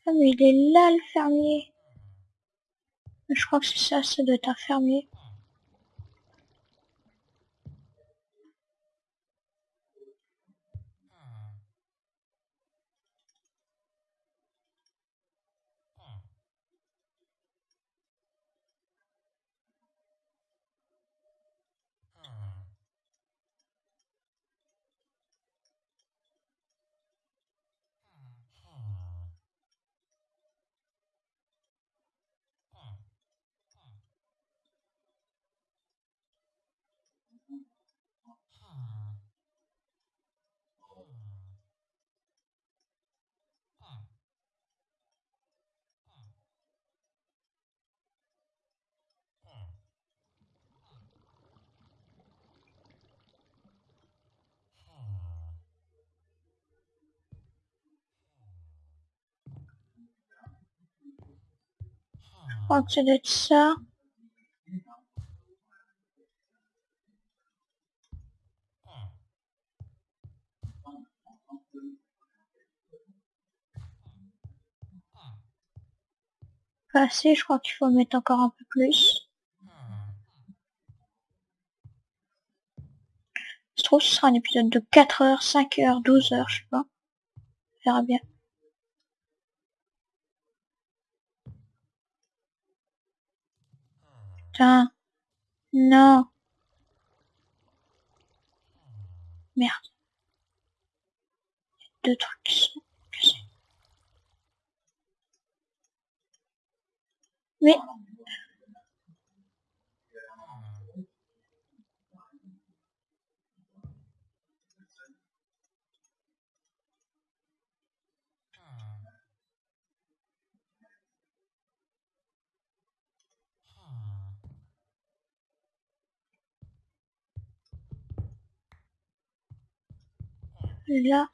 Ah mais il est là le fermier. Je crois que c'est ça, ça doit être un fermier. Crois que ça? Doit être ça. Pas assez, je crois qu'il faut mettre encore un peu plus. Je trouve que ce sera un épisode de 4 heures, 5 heures, 12 heures, je sais pas. Verra bien. Putain. Non. Merde. Il y a deux trucs qui sont cassés. Mais... Là.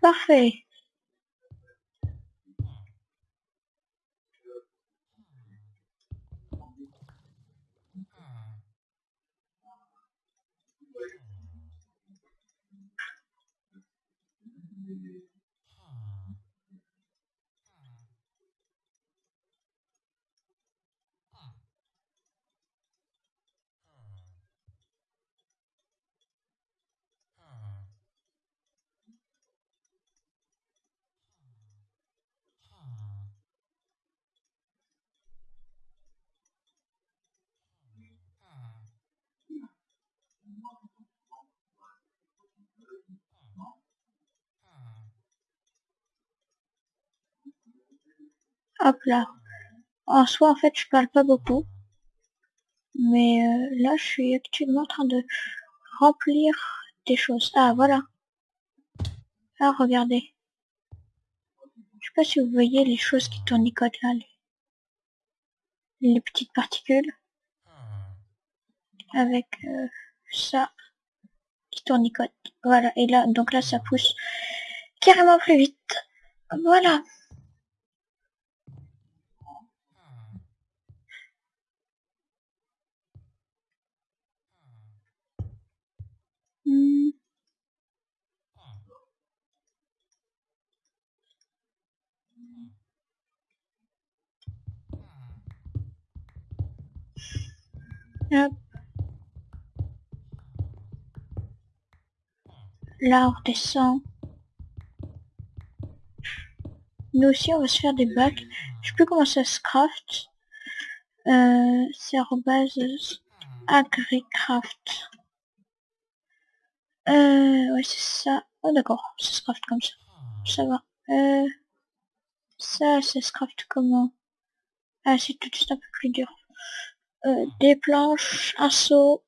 Parfait. Hop là. En soi, en fait, je parle pas beaucoup. Mais euh, là, je suis actuellement en train de remplir des choses. Ah, voilà. Ah, regardez. Je sais pas si vous voyez les choses qui tournicotent là. Les, les petites particules. Avec euh, ça qui tournicote. Voilà. Et là, donc là, ça pousse carrément plus vite. Voilà. Là, on descend. Nous aussi, on va se faire des bacs. Je sais plus comment ça se craft. Euh, c'est arrobase agricraft. Euh, ouais, c'est ça. Oh, d'accord, ça se craft comme ça. Ça va. Euh, ça, ça se craft comment? Ah, c'est tout de suite un peu plus dur. Euh, des planches, un seau.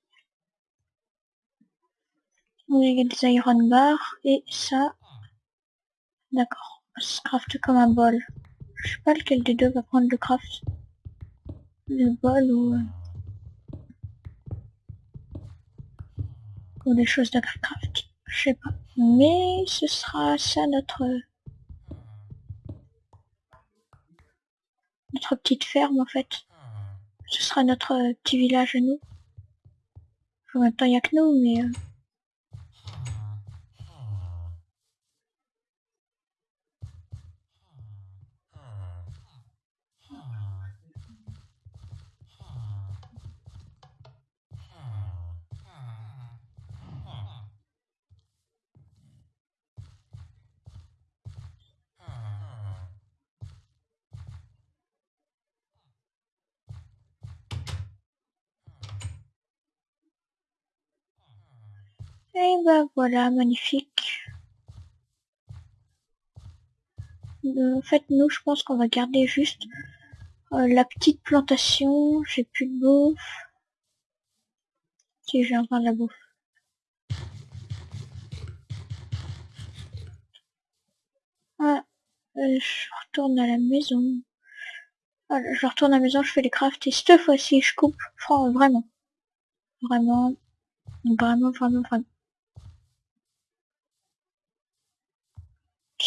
Des iron bars. Et ça. D'accord. Ça se craft comme un bol. Je sais pas lequel des deux va prendre le craft. Le bol ou... Euh, ou des choses d'agriculture. Je sais pas. Mais ce sera ça notre notre petite ferme en fait. Ce sera notre euh, petit village à nous. Même temps, il n'y a que nous, mais... euh, Ben voilà, magnifique. Euh, En fait, nous, je pense qu'on va garder juste euh, la petite plantation. J'ai plus de bouffe. Si, j'ai encore de la bouffe. Ah, euh, je retourne à la maison. Voilà, je retourne à la maison, je fais les crafts et cette fois-ci, je coupe. Vraiment. Vraiment. Vraiment, vraiment, vraiment.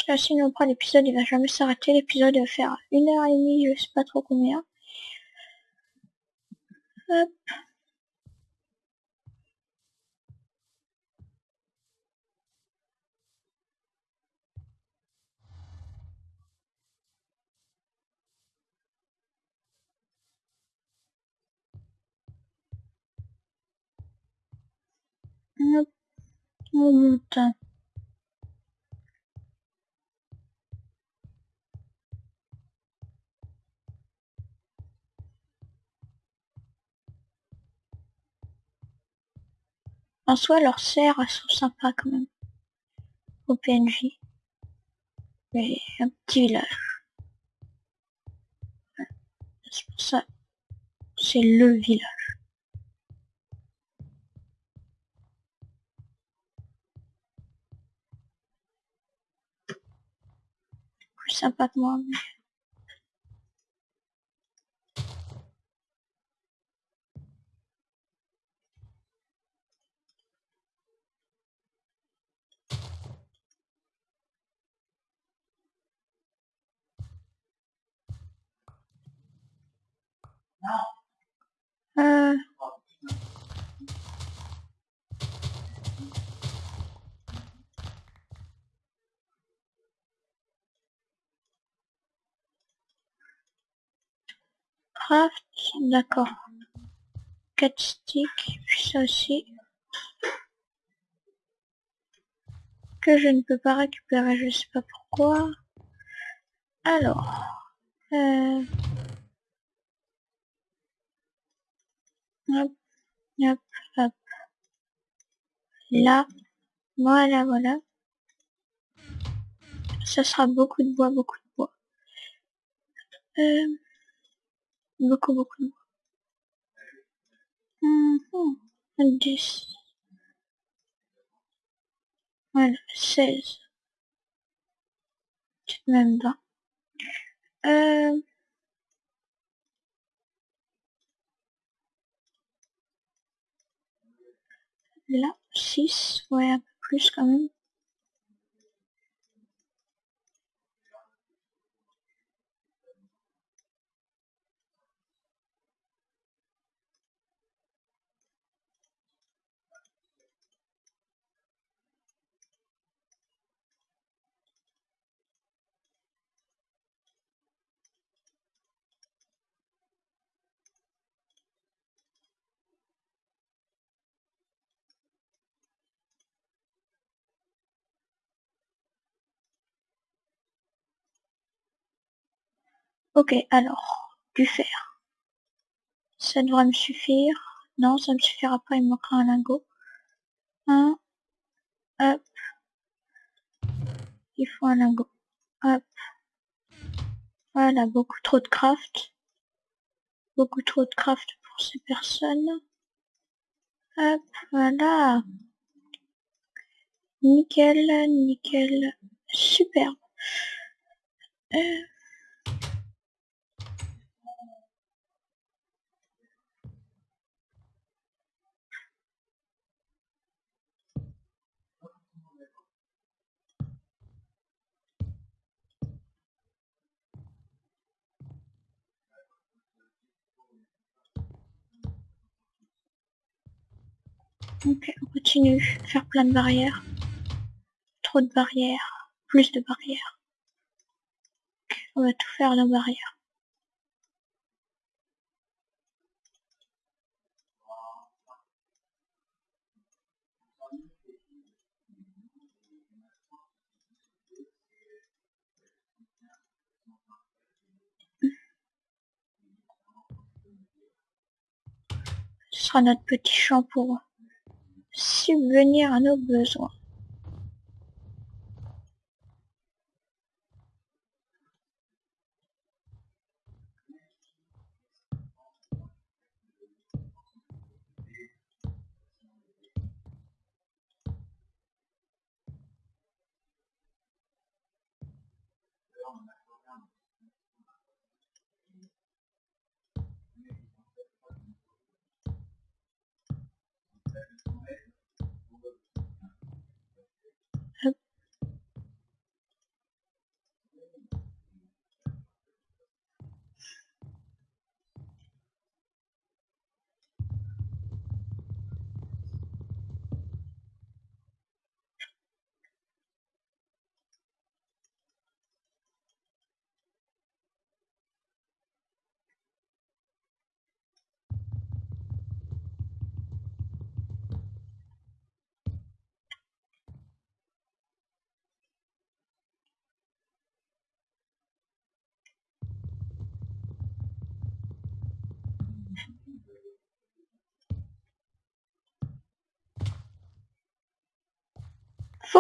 Parce que sinon après l'épisode il va jamais s'arrêter, l'épisode va faire une heure et demie, je sais pas trop combien. Hop. On monte. En soi, leurs serres, elles sont sympas quand même. Au PNJ. Mais un petit village. C'est pour ça. C'est le village. Plus sympa que moi. mais- Craft, d'accord. 4 sticks, puis ça aussi. Que je ne peux pas récupérer, je sais pas pourquoi. Alors. Euh... Hop, hop, hop. Là. Voilà, voilà. Ça sera beaucoup de bois, beaucoup de bois. Euh... Beaucoup, beaucoup de bois. Mhm. 10. Voilà, 16. Peut-être même 20. Euh... Là, 6. Ouais, un peu plus quand même. Ok, alors, du fer. Ça devrait me suffire. Non, ça me suffira pas, il me manquera un lingot. Un. Hop. Il faut un lingot. Hop. Voilà, beaucoup trop de craft. Beaucoup trop de craft pour ces personnes. Hop, voilà. Nickel, nickel. Superbe. Euh, Ok, on continue. Faire plein de barrières. Trop de barrières. Plus de barrières. on va tout faire nos barrières. Ce sera notre petit champ pour subvenir à nos besoins.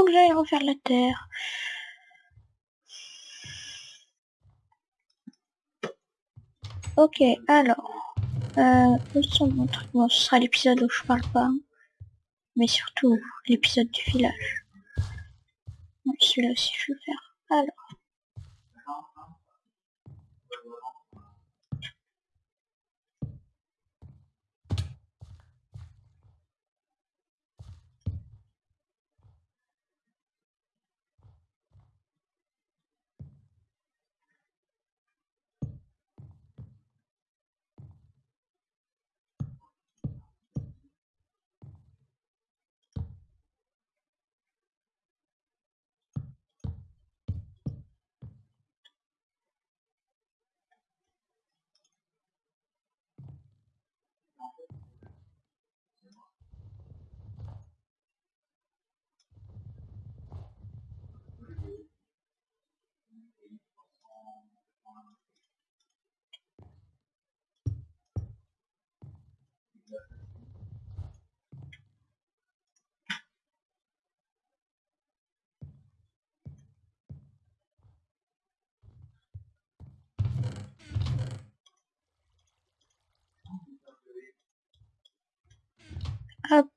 Faut que refaire la terre. Ok, alors. Euh, ce sera l'épisode où je parle pas. Mais surtout, l'épisode du village. Celui-là aussi, je vais faire. Alors. Hop.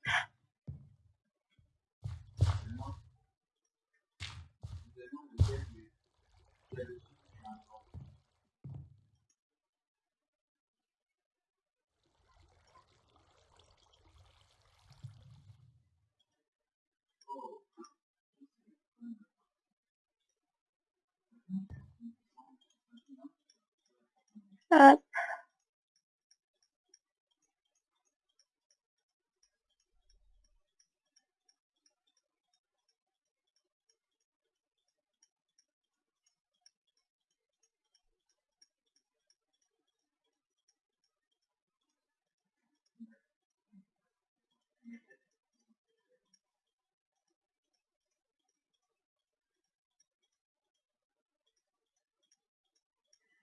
Hop.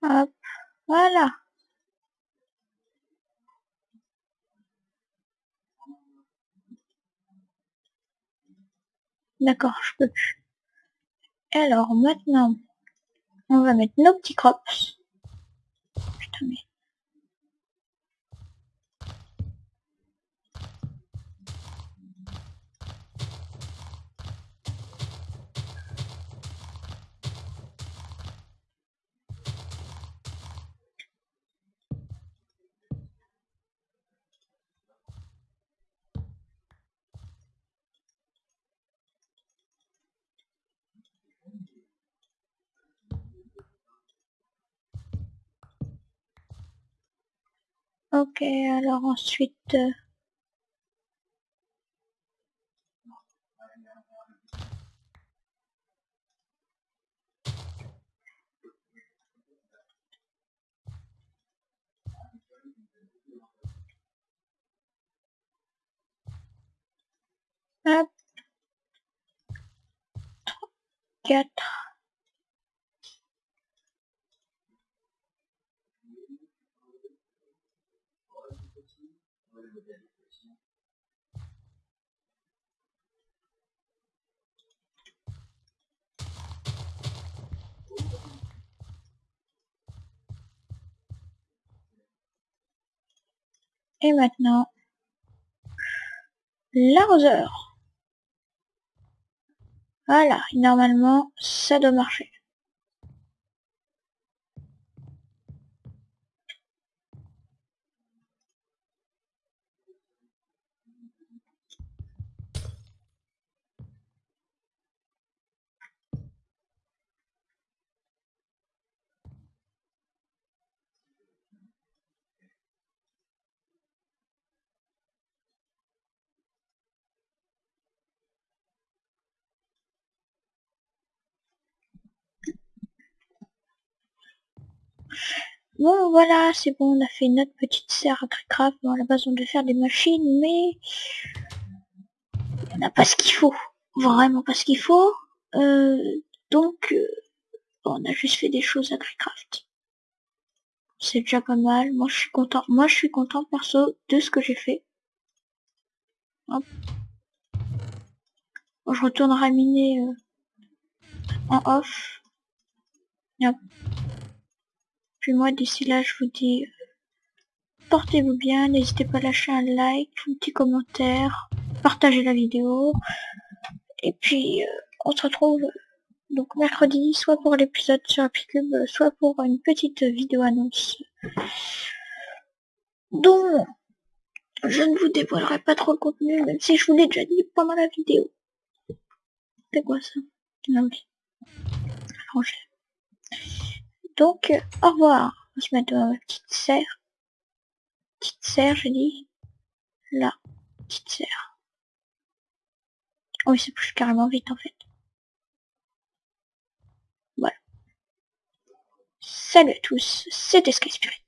Hop. Voilà. D'accord, je peux plus. Alors maintenant, on va mettre nos petits crops. Ok, alors ensuite... Euh... Hop. 3, 4. Et maintenant, l'arroseur. Voilà, normalement, ça doit marcher. Bon, voilà, c'est bon, on a fait notre petite serre à Craft. Bon, à la base, on devait faire des machines, mais... On n'a pas ce qu'il faut. Vraiment pas ce qu'il faut. Euh, donc, euh, on a juste fait des choses à Craft. C'est déjà pas mal. Moi, je suis content. Moi, je suis content, perso, de ce que j'ai fait. Hop. je retournerai miner euh, en off. Puis moi, d'ici là, je vous dis, portez-vous bien, n'hésitez pas à lâcher un like, un petit commentaire, partagez la vidéo. Et puis, euh, on se retrouve donc mercredi, soit pour l'épisode sur Apicube, soit pour une petite vidéo annonce dont je ne vous dévoilerai pas trop le contenu, même si je vous l'ai déjà dit pendant la vidéo. C'est quoi ça? Non. Donc, au revoir. On se met dans ma petite serre. Petite serre, je dis. Là. Petite serre. Oh, il se pousse carrément vite, en fait. Voilà. Salut à tous, c'était Sky Spirit.